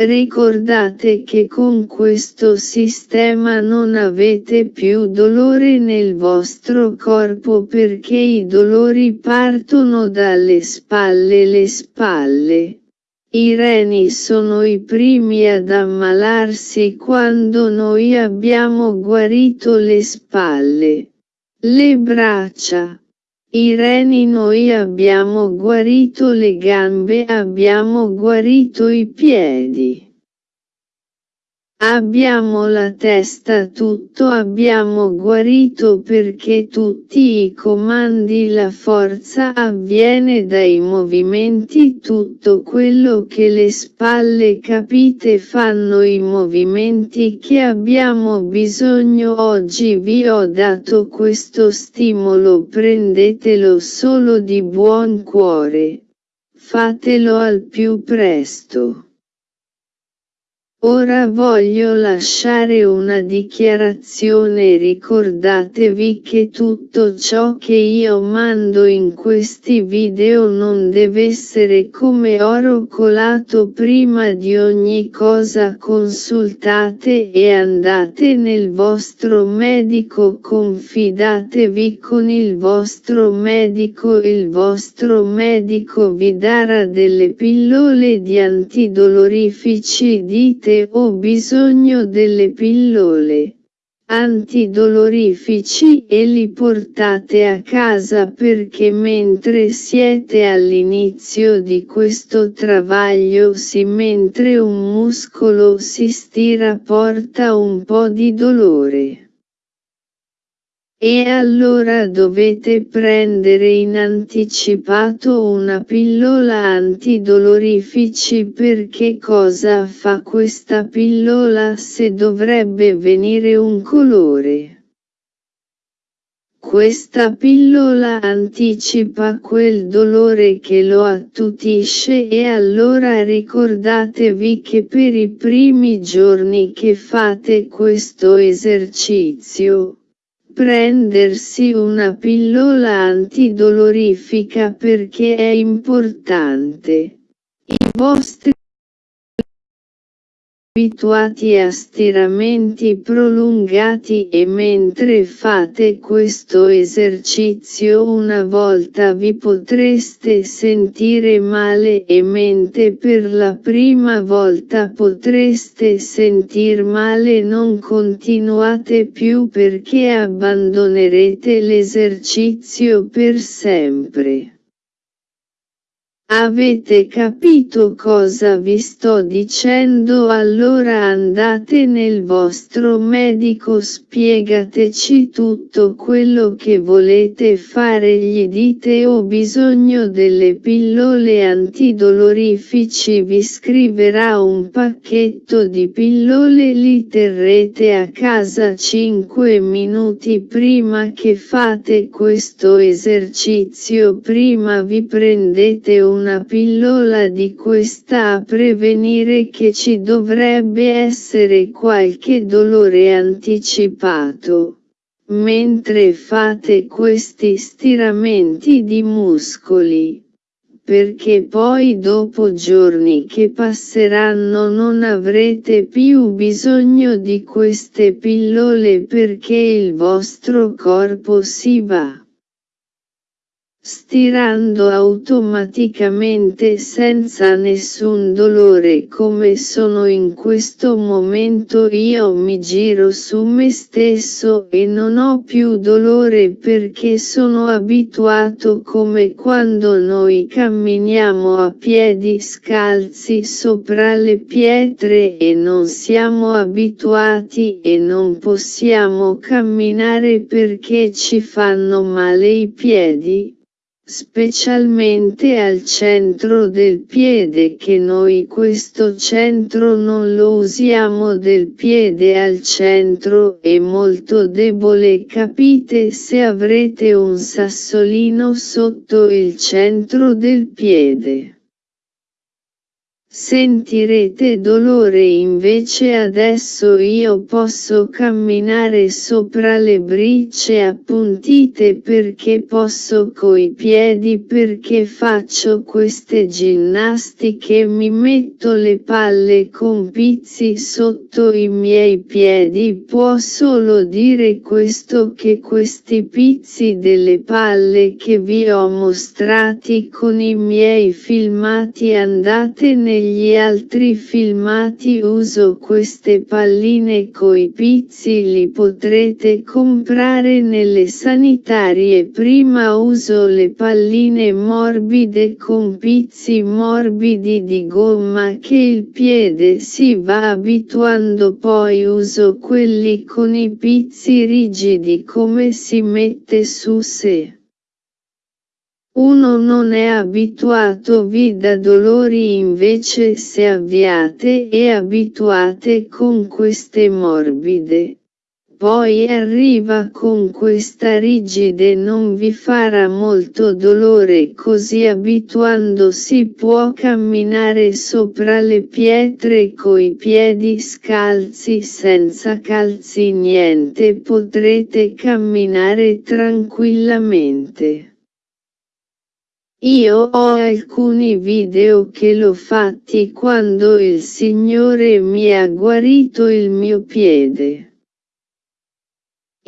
Ricordate che con questo sistema non avete più dolore nel vostro corpo perché i dolori partono dalle spalle le spalle. I reni sono i primi ad ammalarsi quando noi abbiamo guarito le spalle. Le braccia, i reni noi abbiamo guarito le gambe abbiamo guarito i piedi. Abbiamo la testa tutto abbiamo guarito perché tutti i comandi la forza avviene dai movimenti tutto quello che le spalle capite fanno i movimenti che abbiamo bisogno oggi vi ho dato questo stimolo prendetelo solo di buon cuore. Fatelo al più presto. Ora voglio lasciare una dichiarazione. Ricordatevi che tutto ciò che io mando in questi video non deve essere come oro colato prima di ogni cosa. Consultate e andate nel vostro medico. Confidatevi con il vostro medico. Il vostro medico vi darà delle pillole di antidolorifici. Dite avete o bisogno delle pillole antidolorifici e li portate a casa perché mentre siete all'inizio di questo travaglio si mentre un muscolo si stira porta un po' di dolore. E allora dovete prendere in anticipato una pillola antidolorifici perché cosa fa questa pillola se dovrebbe venire un colore? Questa pillola anticipa quel dolore che lo attutisce e allora ricordatevi che per i primi giorni che fate questo esercizio, prendersi una pillola antidolorifica perché è importante. I vostri abituati a stiramenti prolungati e mentre fate questo esercizio una volta vi potreste sentire male e mentre per la prima volta potreste sentir male non continuate più perché abbandonerete l'esercizio per sempre. Avete capito cosa vi sto dicendo? Allora andate nel vostro medico spiegateci tutto quello che volete fare gli dite ho bisogno delle pillole antidolorifici vi scriverà un pacchetto di pillole li terrete a casa 5 minuti prima che fate questo esercizio prima vi prendete un una pillola di questa a prevenire che ci dovrebbe essere qualche dolore anticipato. Mentre fate questi stiramenti di muscoli perché poi dopo giorni che passeranno non avrete più bisogno di queste pillole perché il vostro corpo si va stirando automaticamente senza nessun dolore come sono in questo momento io mi giro su me stesso e non ho più dolore perché sono abituato come quando noi camminiamo a piedi scalzi sopra le pietre e non siamo abituati e non possiamo camminare perché ci fanno male i piedi specialmente al centro del piede che noi questo centro non lo usiamo del piede al centro è molto debole capite se avrete un sassolino sotto il centro del piede. Sentirete dolore invece adesso io posso camminare sopra le bricce appuntite perché posso coi piedi perché faccio queste ginnastiche mi metto le palle con pizzi sotto i miei piedi. Può solo dire questo che questi pizzi delle palle che vi ho mostrati con i miei filmati andate nei negli altri filmati uso queste palline coi pizzi li potrete comprare nelle sanitarie prima uso le palline morbide con pizzi morbidi di gomma che il piede si va abituando poi uso quelli con i pizzi rigidi come si mette su se. Uno non è abituato vi da dolori invece se avviate e abituate con queste morbide. poi arriva con questa rigide non vi farà molto dolore così abituandosi può camminare sopra le pietre coi piedi scalzi senza calzi niente potrete camminare tranquillamente. Io ho alcuni video che l'ho fatti quando il Signore mi ha guarito il mio piede.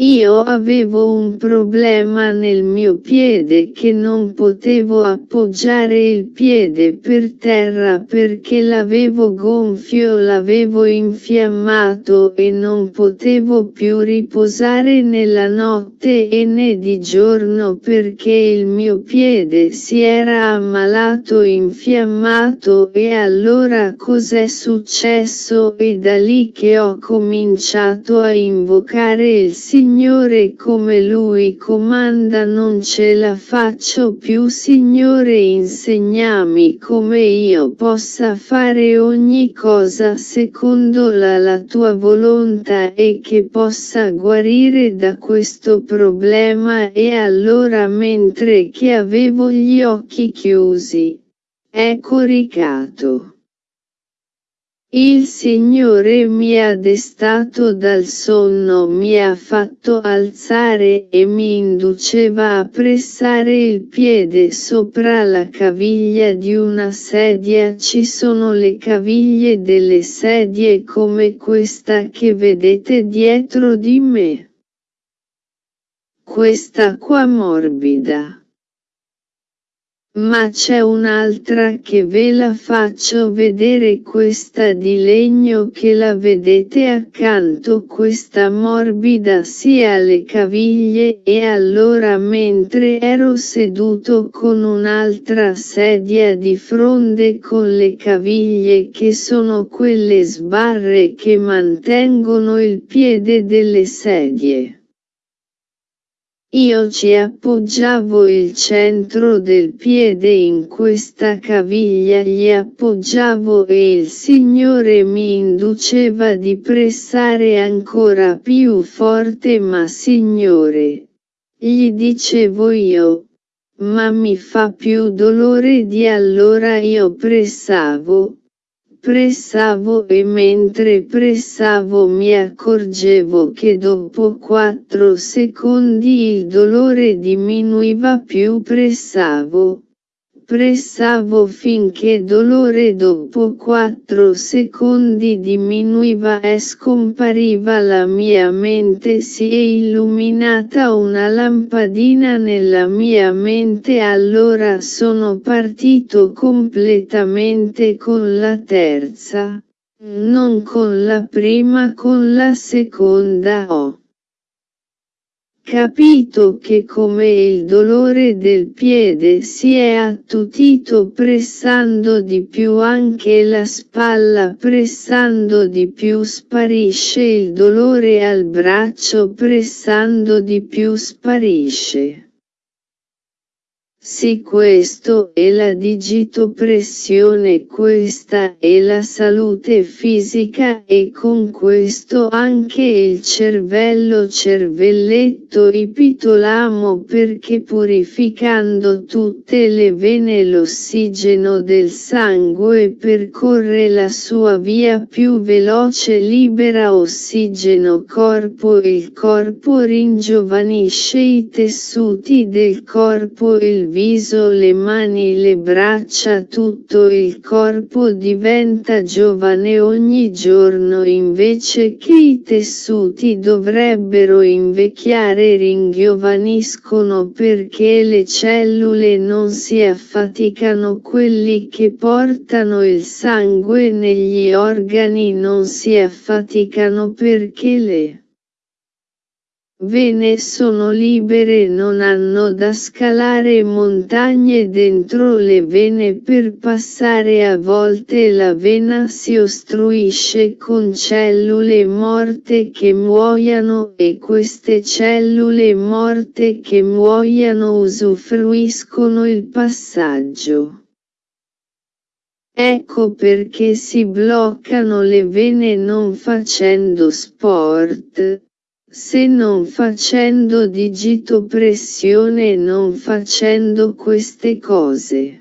Io avevo un problema nel mio piede che non potevo appoggiare il piede per terra perché l'avevo gonfio l'avevo infiammato e non potevo più riposare nella notte e né di giorno perché il mio piede si era ammalato infiammato e allora cos'è successo? E da lì che ho cominciato a invocare il Signore Signore come Lui comanda non ce la faccio più Signore insegnami come io possa fare ogni cosa secondo la, la tua volontà e che possa guarire da questo problema e allora mentre che avevo gli occhi chiusi, è coricato. Il Signore mi ha destato dal sonno mi ha fatto alzare e mi induceva a pressare il piede sopra la caviglia di una sedia ci sono le caviglie delle sedie come questa che vedete dietro di me. Questa qua morbida. Ma c'è un'altra che ve la faccio vedere questa di legno che la vedete accanto questa morbida sia alle caviglie e allora mentre ero seduto con un'altra sedia di fronte con le caviglie che sono quelle sbarre che mantengono il piede delle sedie. Io ci appoggiavo il centro del piede in questa caviglia gli appoggiavo e il Signore mi induceva di pressare ancora più forte ma Signore, gli dicevo io, ma mi fa più dolore di allora io pressavo, Pressavo e mentre pressavo mi accorgevo che dopo 4 secondi il dolore diminuiva più pressavo, Pressavo finché dolore dopo 4 secondi diminuiva e scompariva la mia mente si è illuminata una lampadina nella mia mente allora sono partito completamente con la terza, non con la prima con la seconda ho capito che come il dolore del piede si è attutito pressando di più anche la spalla pressando di più sparisce il dolore al braccio pressando di più sparisce. Sì questo è la digitopressione questa è la salute fisica e con questo anche il cervello cervelletto ipitolamo perché purificando tutte le vene l'ossigeno del sangue percorre la sua via più veloce libera ossigeno corpo il corpo ringiovanisce i tessuti del corpo il viso le mani le braccia tutto il corpo diventa giovane ogni giorno invece che i tessuti dovrebbero invecchiare ringiovaniscono perché le cellule non si affaticano quelli che portano il sangue negli organi non si affaticano perché le Vene sono libere non hanno da scalare montagne dentro le vene per passare a volte la vena si ostruisce con cellule morte che muoiano e queste cellule morte che muoiano usufruiscono il passaggio. Ecco perché si bloccano le vene non facendo sport se non facendo digitopressione e non facendo queste cose.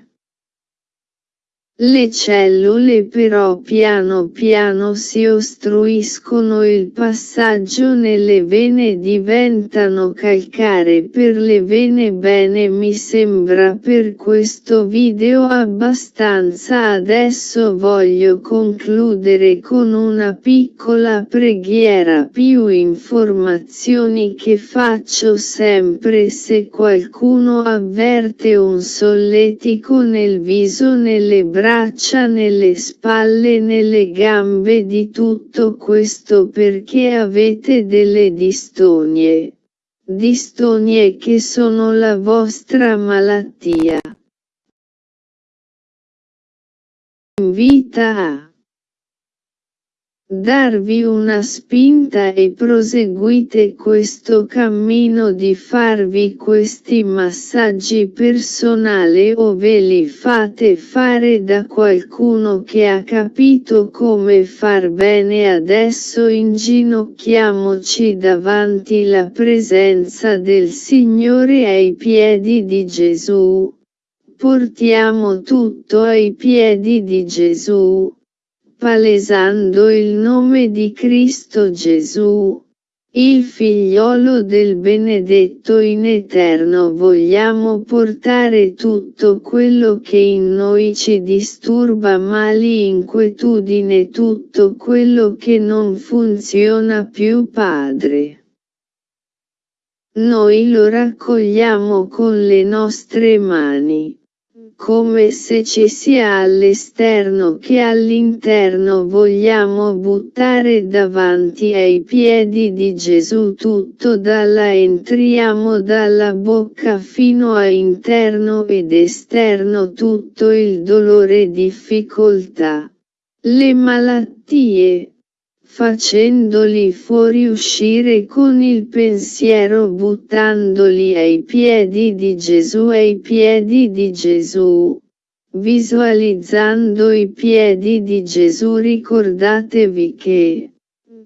Le cellule però piano piano si ostruiscono il passaggio nelle vene diventano calcare per le vene bene mi sembra per questo video abbastanza adesso voglio concludere con una piccola preghiera più informazioni che faccio sempre se qualcuno avverte un solletico nel viso nelle braccia braccia nelle spalle nelle gambe di tutto questo perché avete delle distonie. Distonie che sono la vostra malattia. Invita a darvi una spinta e proseguite questo cammino di farvi questi massaggi personali o ve li fate fare da qualcuno che ha capito come far bene adesso inginocchiamoci davanti la presenza del Signore ai piedi di Gesù. Portiamo tutto ai piedi di Gesù palesando il nome di Cristo Gesù, il figliolo del benedetto in eterno vogliamo portare tutto quello che in noi ci disturba mali inquietudine tutto quello che non funziona più Padre. Noi lo raccogliamo con le nostre mani come se ci sia all'esterno che all'interno vogliamo buttare davanti ai piedi di Gesù tutto dalla entriamo dalla bocca fino a interno ed esterno tutto il dolore difficoltà. Le malattie, facendoli fuoriuscire con il pensiero buttandoli ai piedi di Gesù ai piedi di Gesù. Visualizzando i piedi di Gesù ricordatevi che,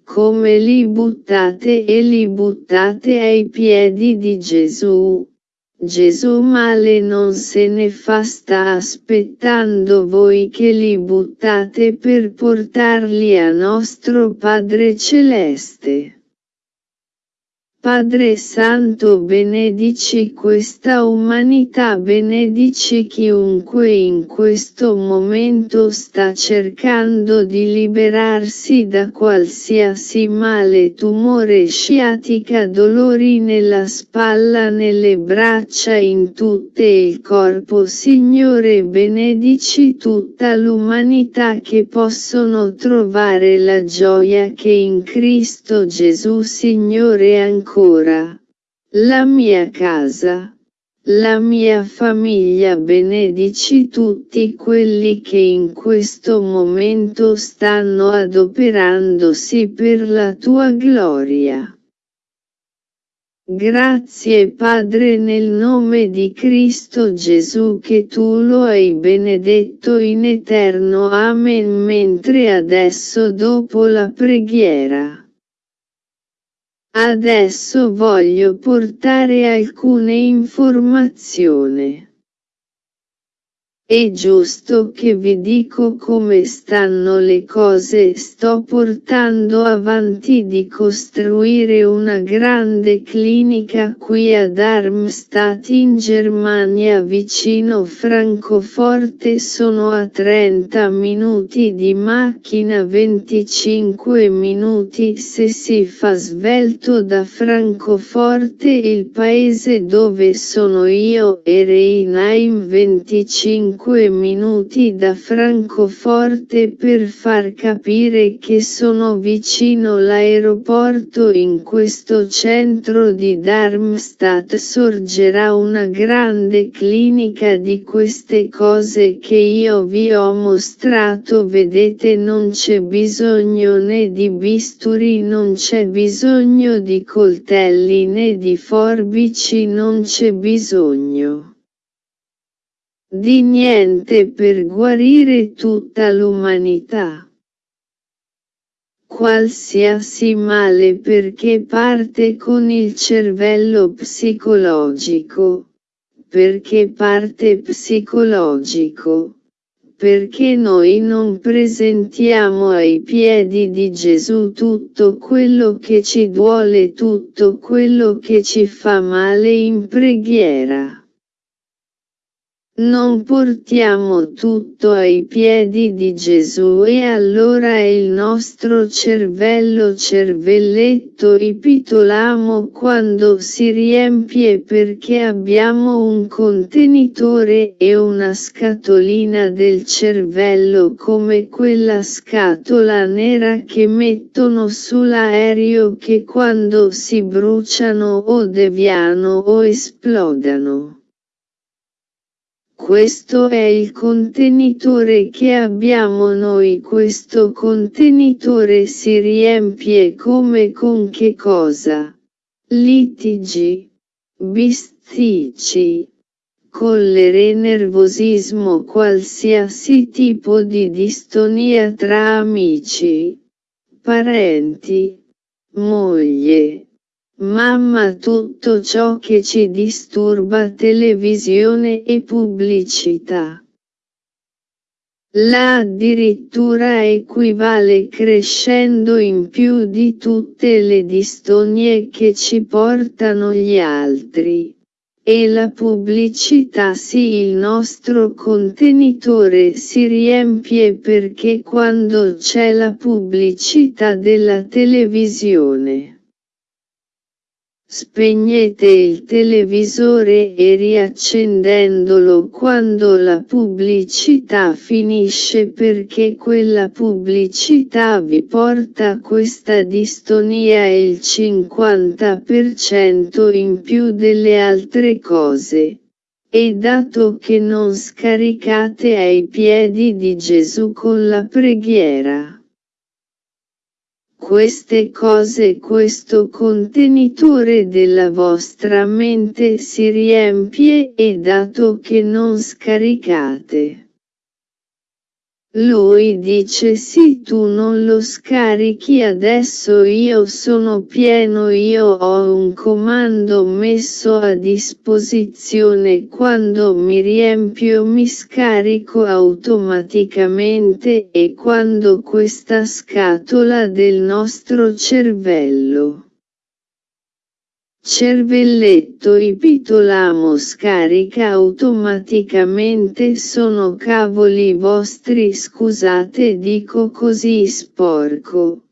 come li buttate e li buttate ai piedi di Gesù, Gesù male non se ne fa sta aspettando voi che li buttate per portarli a nostro Padre Celeste. Padre Santo benedici questa umanità benedici chiunque in questo momento sta cercando di liberarsi da qualsiasi male tumore sciatica dolori nella spalla nelle braccia in tutto il corpo. Signore benedici tutta l'umanità che possono trovare la gioia che in Cristo Gesù Signore ancora ancora. La mia casa, la mia famiglia benedici tutti quelli che in questo momento stanno adoperandosi per la tua gloria. Grazie Padre nel nome di Cristo Gesù che tu lo hai benedetto in eterno Amen mentre adesso dopo la preghiera. Adesso voglio portare alcune informazioni. È giusto che vi dico come stanno le cose. Sto portando avanti di costruire una grande clinica qui a Darmstadt in Germania vicino Francoforte. Sono a 30 minuti di macchina 25 minuti. Se si fa svelto da Francoforte il paese dove sono io e Reinheim 25 5 minuti da Francoforte per far capire che sono vicino l'aeroporto. In questo centro di Darmstadt sorgerà una grande clinica. Di queste cose che io vi ho mostrato vedete non c'è bisogno né di bisturi non c'è bisogno di coltelli né di forbici non c'è bisogno di niente per guarire tutta l'umanità. qualsiasi male perché parte con il cervello psicologico. Perché parte psicologico? Perché noi non presentiamo ai piedi di Gesù tutto quello che ci duole, tutto quello che ci fa male in preghiera. Non portiamo tutto ai piedi di Gesù e allora il nostro cervello cervelletto ipitolamo quando si riempie perché abbiamo un contenitore e una scatolina del cervello come quella scatola nera che mettono sull'aereo che quando si bruciano o deviano o esplodano. Questo è il contenitore che abbiamo noi questo contenitore si riempie come con che cosa? Litigi, bisticci, collere nervosismo qualsiasi tipo di distonia tra amici, parenti, moglie, Mamma tutto ciò che ci disturba televisione e pubblicità. La addirittura equivale crescendo in più di tutte le distonie che ci portano gli altri. E la pubblicità sì il nostro contenitore si riempie perché quando c'è la pubblicità della televisione Spegnete il televisore e riaccendendolo quando la pubblicità finisce perché quella pubblicità vi porta questa distonia e il 50% in più delle altre cose. E dato che non scaricate ai piedi di Gesù con la preghiera queste cose questo contenitore della vostra mente si riempie e dato che non scaricate lui dice sì tu non lo scarichi adesso io sono pieno io ho un comando messo a disposizione. Quando mi riempio mi scarico automaticamente e quando questa scatola del nostro cervello Cervelletto ipitolamo scarica automaticamente sono cavoli vostri scusate dico così sporco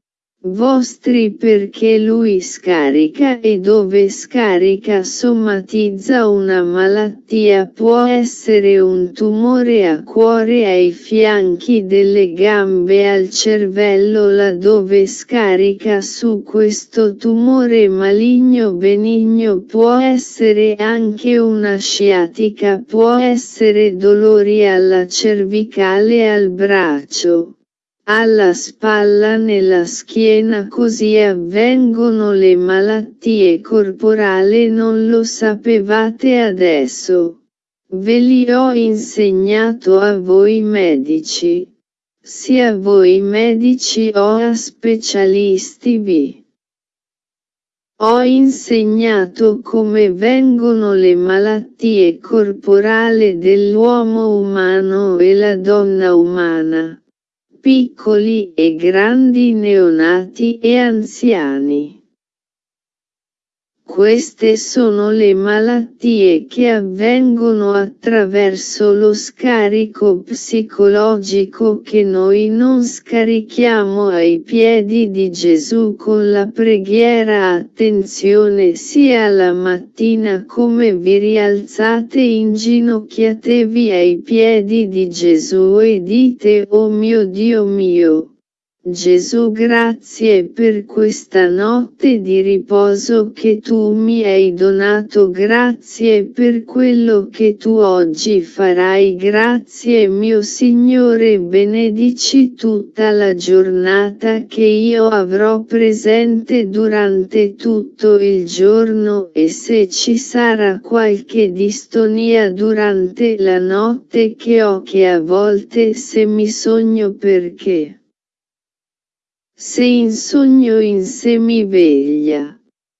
vostri perché lui scarica e dove scarica somatizza una malattia può essere un tumore a cuore ai fianchi delle gambe al cervello laddove scarica su questo tumore maligno benigno può essere anche una sciatica può essere dolori alla cervicale al braccio alla spalla nella schiena così avvengono le malattie corporali non lo sapevate adesso. Ve li ho insegnato a voi medici. Sia voi medici o a specialisti vi. Ho insegnato come vengono le malattie corporali dell'uomo umano e la donna umana piccoli e grandi neonati e anziani. Queste sono le malattie che avvengono attraverso lo scarico psicologico che noi non scarichiamo ai piedi di Gesù con la preghiera. Attenzione sia la mattina come vi rialzate inginocchiatevi ai piedi di Gesù e dite oh mio Dio mio Gesù grazie per questa notte di riposo che tu mi hai donato grazie per quello che tu oggi farai grazie mio Signore benedici tutta la giornata che io avrò presente durante tutto il giorno e se ci sarà qualche distonia durante la notte che ho che a volte se mi sogno perché Se in sogno in semiveglia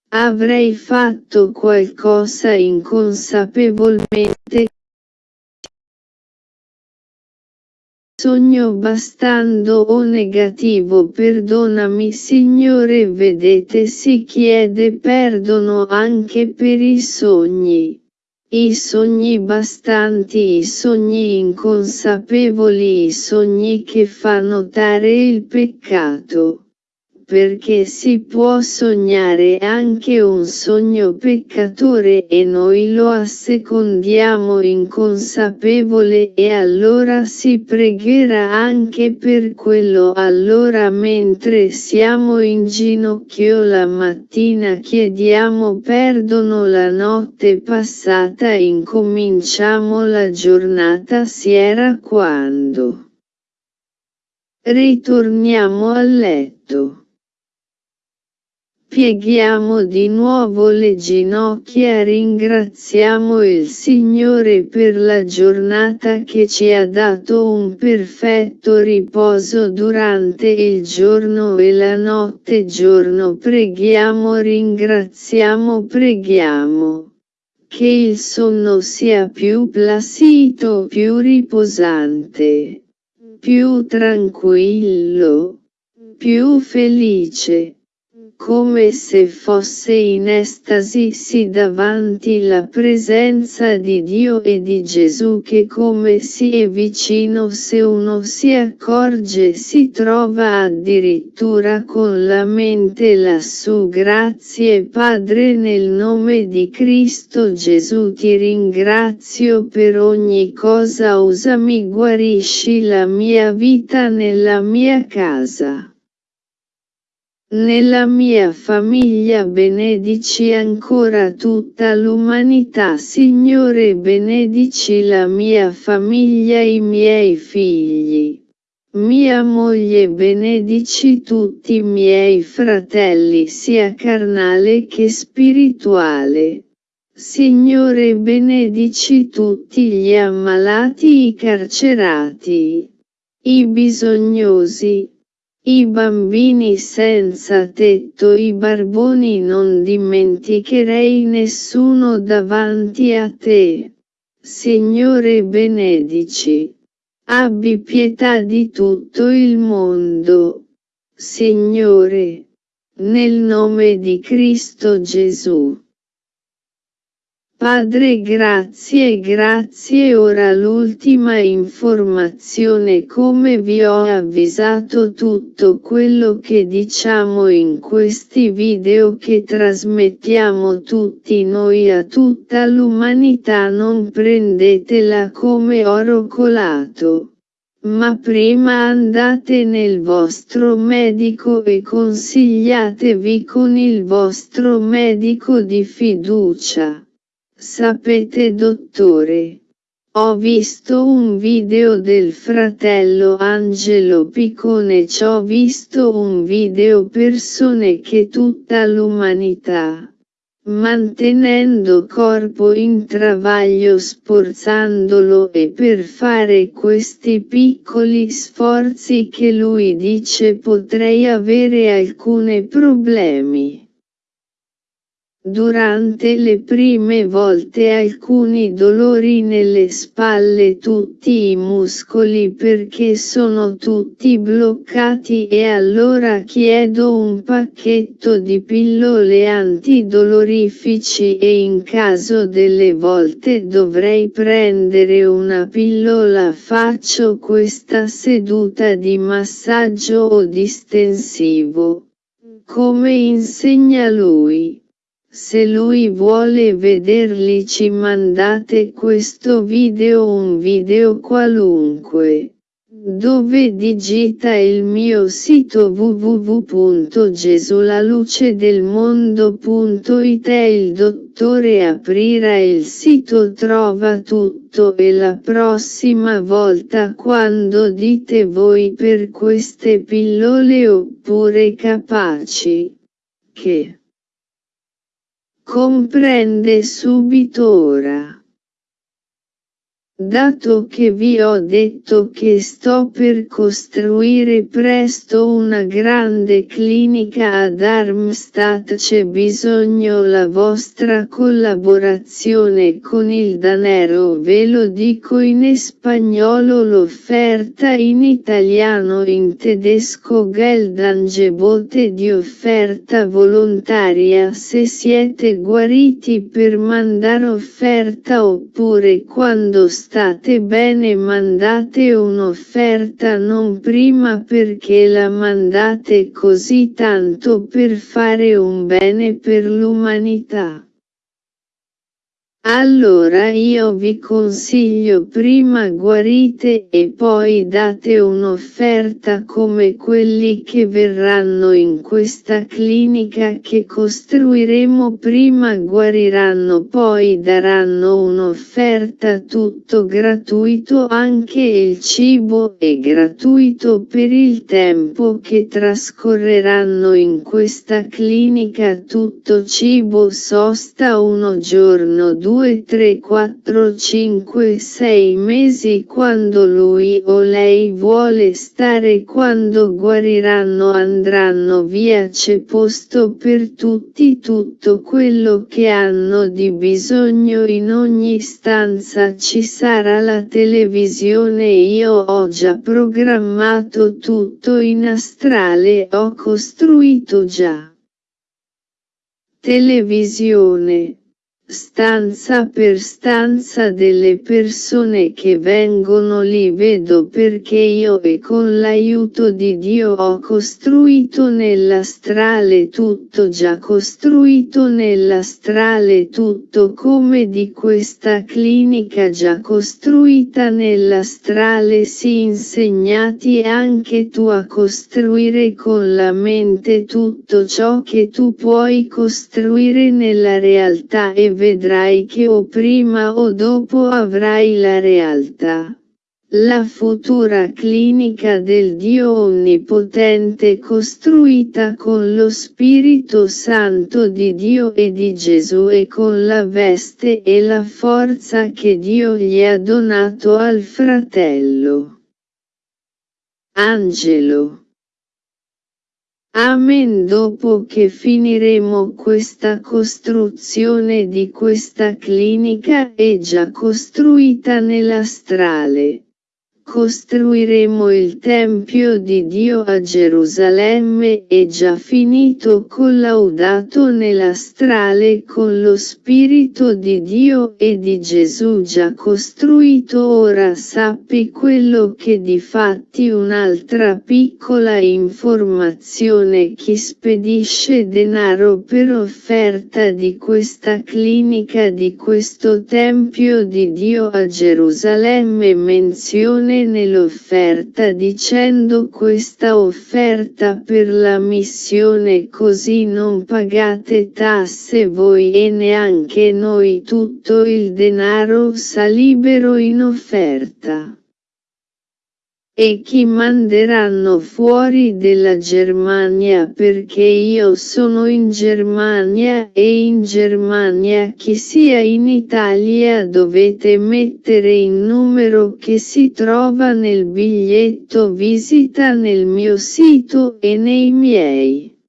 avrei fatto qualcosa inconsapevolmente sogno bastando o negativo perdonami Signore vedete si chiede perdono anche per i sogni. I sogni bastanti, i sogni inconsapevoli, i sogni che fa notare il peccato perché si può sognare anche un sogno peccatore e noi lo assecondiamo inconsapevole e allora si pregherà anche per quello allora mentre siamo in ginocchio la mattina chiediamo perdono la notte passata incominciamo la giornata si era quando ritorniamo a letto. Pieghiamo di nuovo le ginocchia ringraziamo il Signore per la giornata che ci ha dato un perfetto riposo durante il giorno e la notte giorno preghiamo ringraziamo preghiamo. Che il sonno sia più placido più riposante, più tranquillo, più felice come se fosse in estasi davanti la presenza di Dio e di Gesù che come si è vicino se uno si accorge si trova addirittura con la mente lassù grazie Padre nel nome di Cristo Gesù ti ringrazio per ogni cosa usami guarisci la mia vita nella mia casa. Nella mia famiglia benedici ancora tutta l'umanità Signore benedici la mia famiglia i miei figli. Mia moglie benedici tutti i miei fratelli sia carnale che spirituale. Signore benedici tutti gli ammalati i carcerati, i bisognosi, i bambini senza tetto i barboni non dimenticherei nessuno davanti a te. Signore benedici. Abbi pietà di tutto il mondo. Signore. Nel nome di Cristo Gesù. Padre grazie grazie ora l'ultima informazione come vi ho avvisato tutto quello che diciamo in questi video che trasmettiamo tutti noi a tutta l'umanità non prendetela come oro colato. Ma prima andate nel vostro medico e consigliatevi con il vostro medico di fiducia. Sapete dottore, ho visto un video del fratello Angelo Piccone ci ho visto un video persone che tutta l'umanità, mantenendo corpo in travaglio sforzandolo e per fare questi piccoli sforzi che lui dice potrei avere alcuni problemi. Durante le prime volte alcuni dolori nelle spalle tutti i muscoli perché sono tutti bloccati e allora chiedo un pacchetto di pillole antidolorifici e in caso delle volte dovrei prendere una pillola faccio questa seduta di massaggio o distensivo. Come insegna lui. Se lui vuole vederli ci mandate questo video un video qualunque. Dove digita il mio sito www.gesulalucedelmondo.it e il dottore aprirà il sito trova tutto e la prossima volta quando dite voi per queste pillole oppure capaci. Che Comprende subito ora. Dato che vi ho detto che sto per costruire presto una grande clinica a Darmstadt c'è bisogno la vostra collaborazione con il danero ve lo dico in spagnolo l'offerta in italiano in tedesco Geldangebote di offerta volontaria se siete guariti per mandare offerta oppure quando state state bene mandate un'offerta non prima perché la mandate così tanto per fare un bene per l'umanità. Allora io vi consiglio prima guarite e poi date un'offerta come quelli che verranno in questa clinica che costruiremo prima guariranno poi daranno un'offerta tutto gratuito anche il cibo è gratuito per il tempo che trascorreranno in questa clinica tutto cibo sosta uno giorno due 2, 3, 4, 5, 6 mesi quando lui o lei vuole stare quando guariranno andranno via c'è posto per tutti tutto quello che hanno di bisogno in ogni stanza ci sarà la televisione io ho già programmato tutto in astrale ho costruito già televisione stanza per stanza delle persone che vengono lì vedo perché io e con l'aiuto di Dio ho costruito nell'astrale tutto già costruito nell'astrale tutto come di questa clinica già costruita nell'astrale si insegnati anche tu a costruire con la mente tutto ciò che tu puoi costruire nella realtà e vedrai che o prima o dopo avrai la realtà. La futura clinica del Dio Onnipotente costruita con lo Spirito Santo di Dio e di Gesù e con la veste e la forza che Dio gli ha donato al fratello. Angelo Amen dopo che finiremo questa costruzione di questa clinica è già costruita nell'astrale. Costruiremo il Tempio di Dio a Gerusalemme e già finito collaudato nell'astrale con lo Spirito di Dio e di Gesù già costruito. Ora sappi quello che di fatti un'altra piccola informazione chi spedisce denaro per offerta di questa clinica di questo Tempio di Dio a Gerusalemme. Menzione nell'offerta dicendo questa offerta per la missione così non pagate tasse voi e neanche noi tutto il denaro sa libero in offerta e chi manderanno fuori della Germania perché io sono in Germania e in Germania chi sia in Italia dovete mettere il numero che si trova nel biglietto visita nel mio sito e nei miei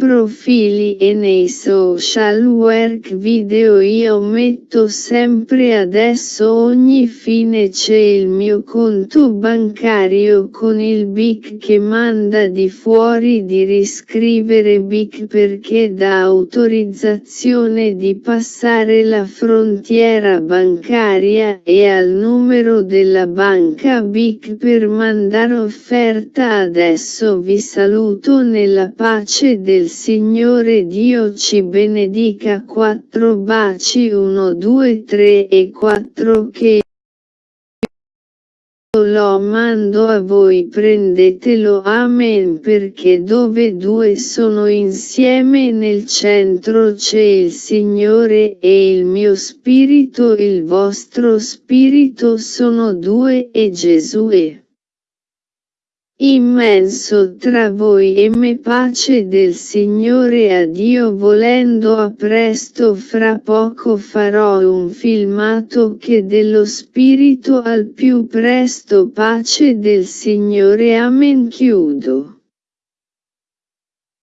profili e nei social work video io metto sempre adesso ogni fine c'è il mio conto bancario con il BIC che manda di fuori di riscrivere BIC perché dà autorizzazione di passare la frontiera bancaria e al numero della banca BIC per mandare offerta. Adesso vi saluto nella pace del Signore Dio ci benedica. Quattro baci 1 2 3 e 4 che lo mando a voi prendetelo amen perché dove due sono insieme nel centro c'è il Signore e il mio spirito il vostro spirito sono due e Gesù è immenso tra voi e me pace del Signore a Dio volendo a presto fra poco farò un filmato che dello spirito al più presto pace del Signore amen chiudo.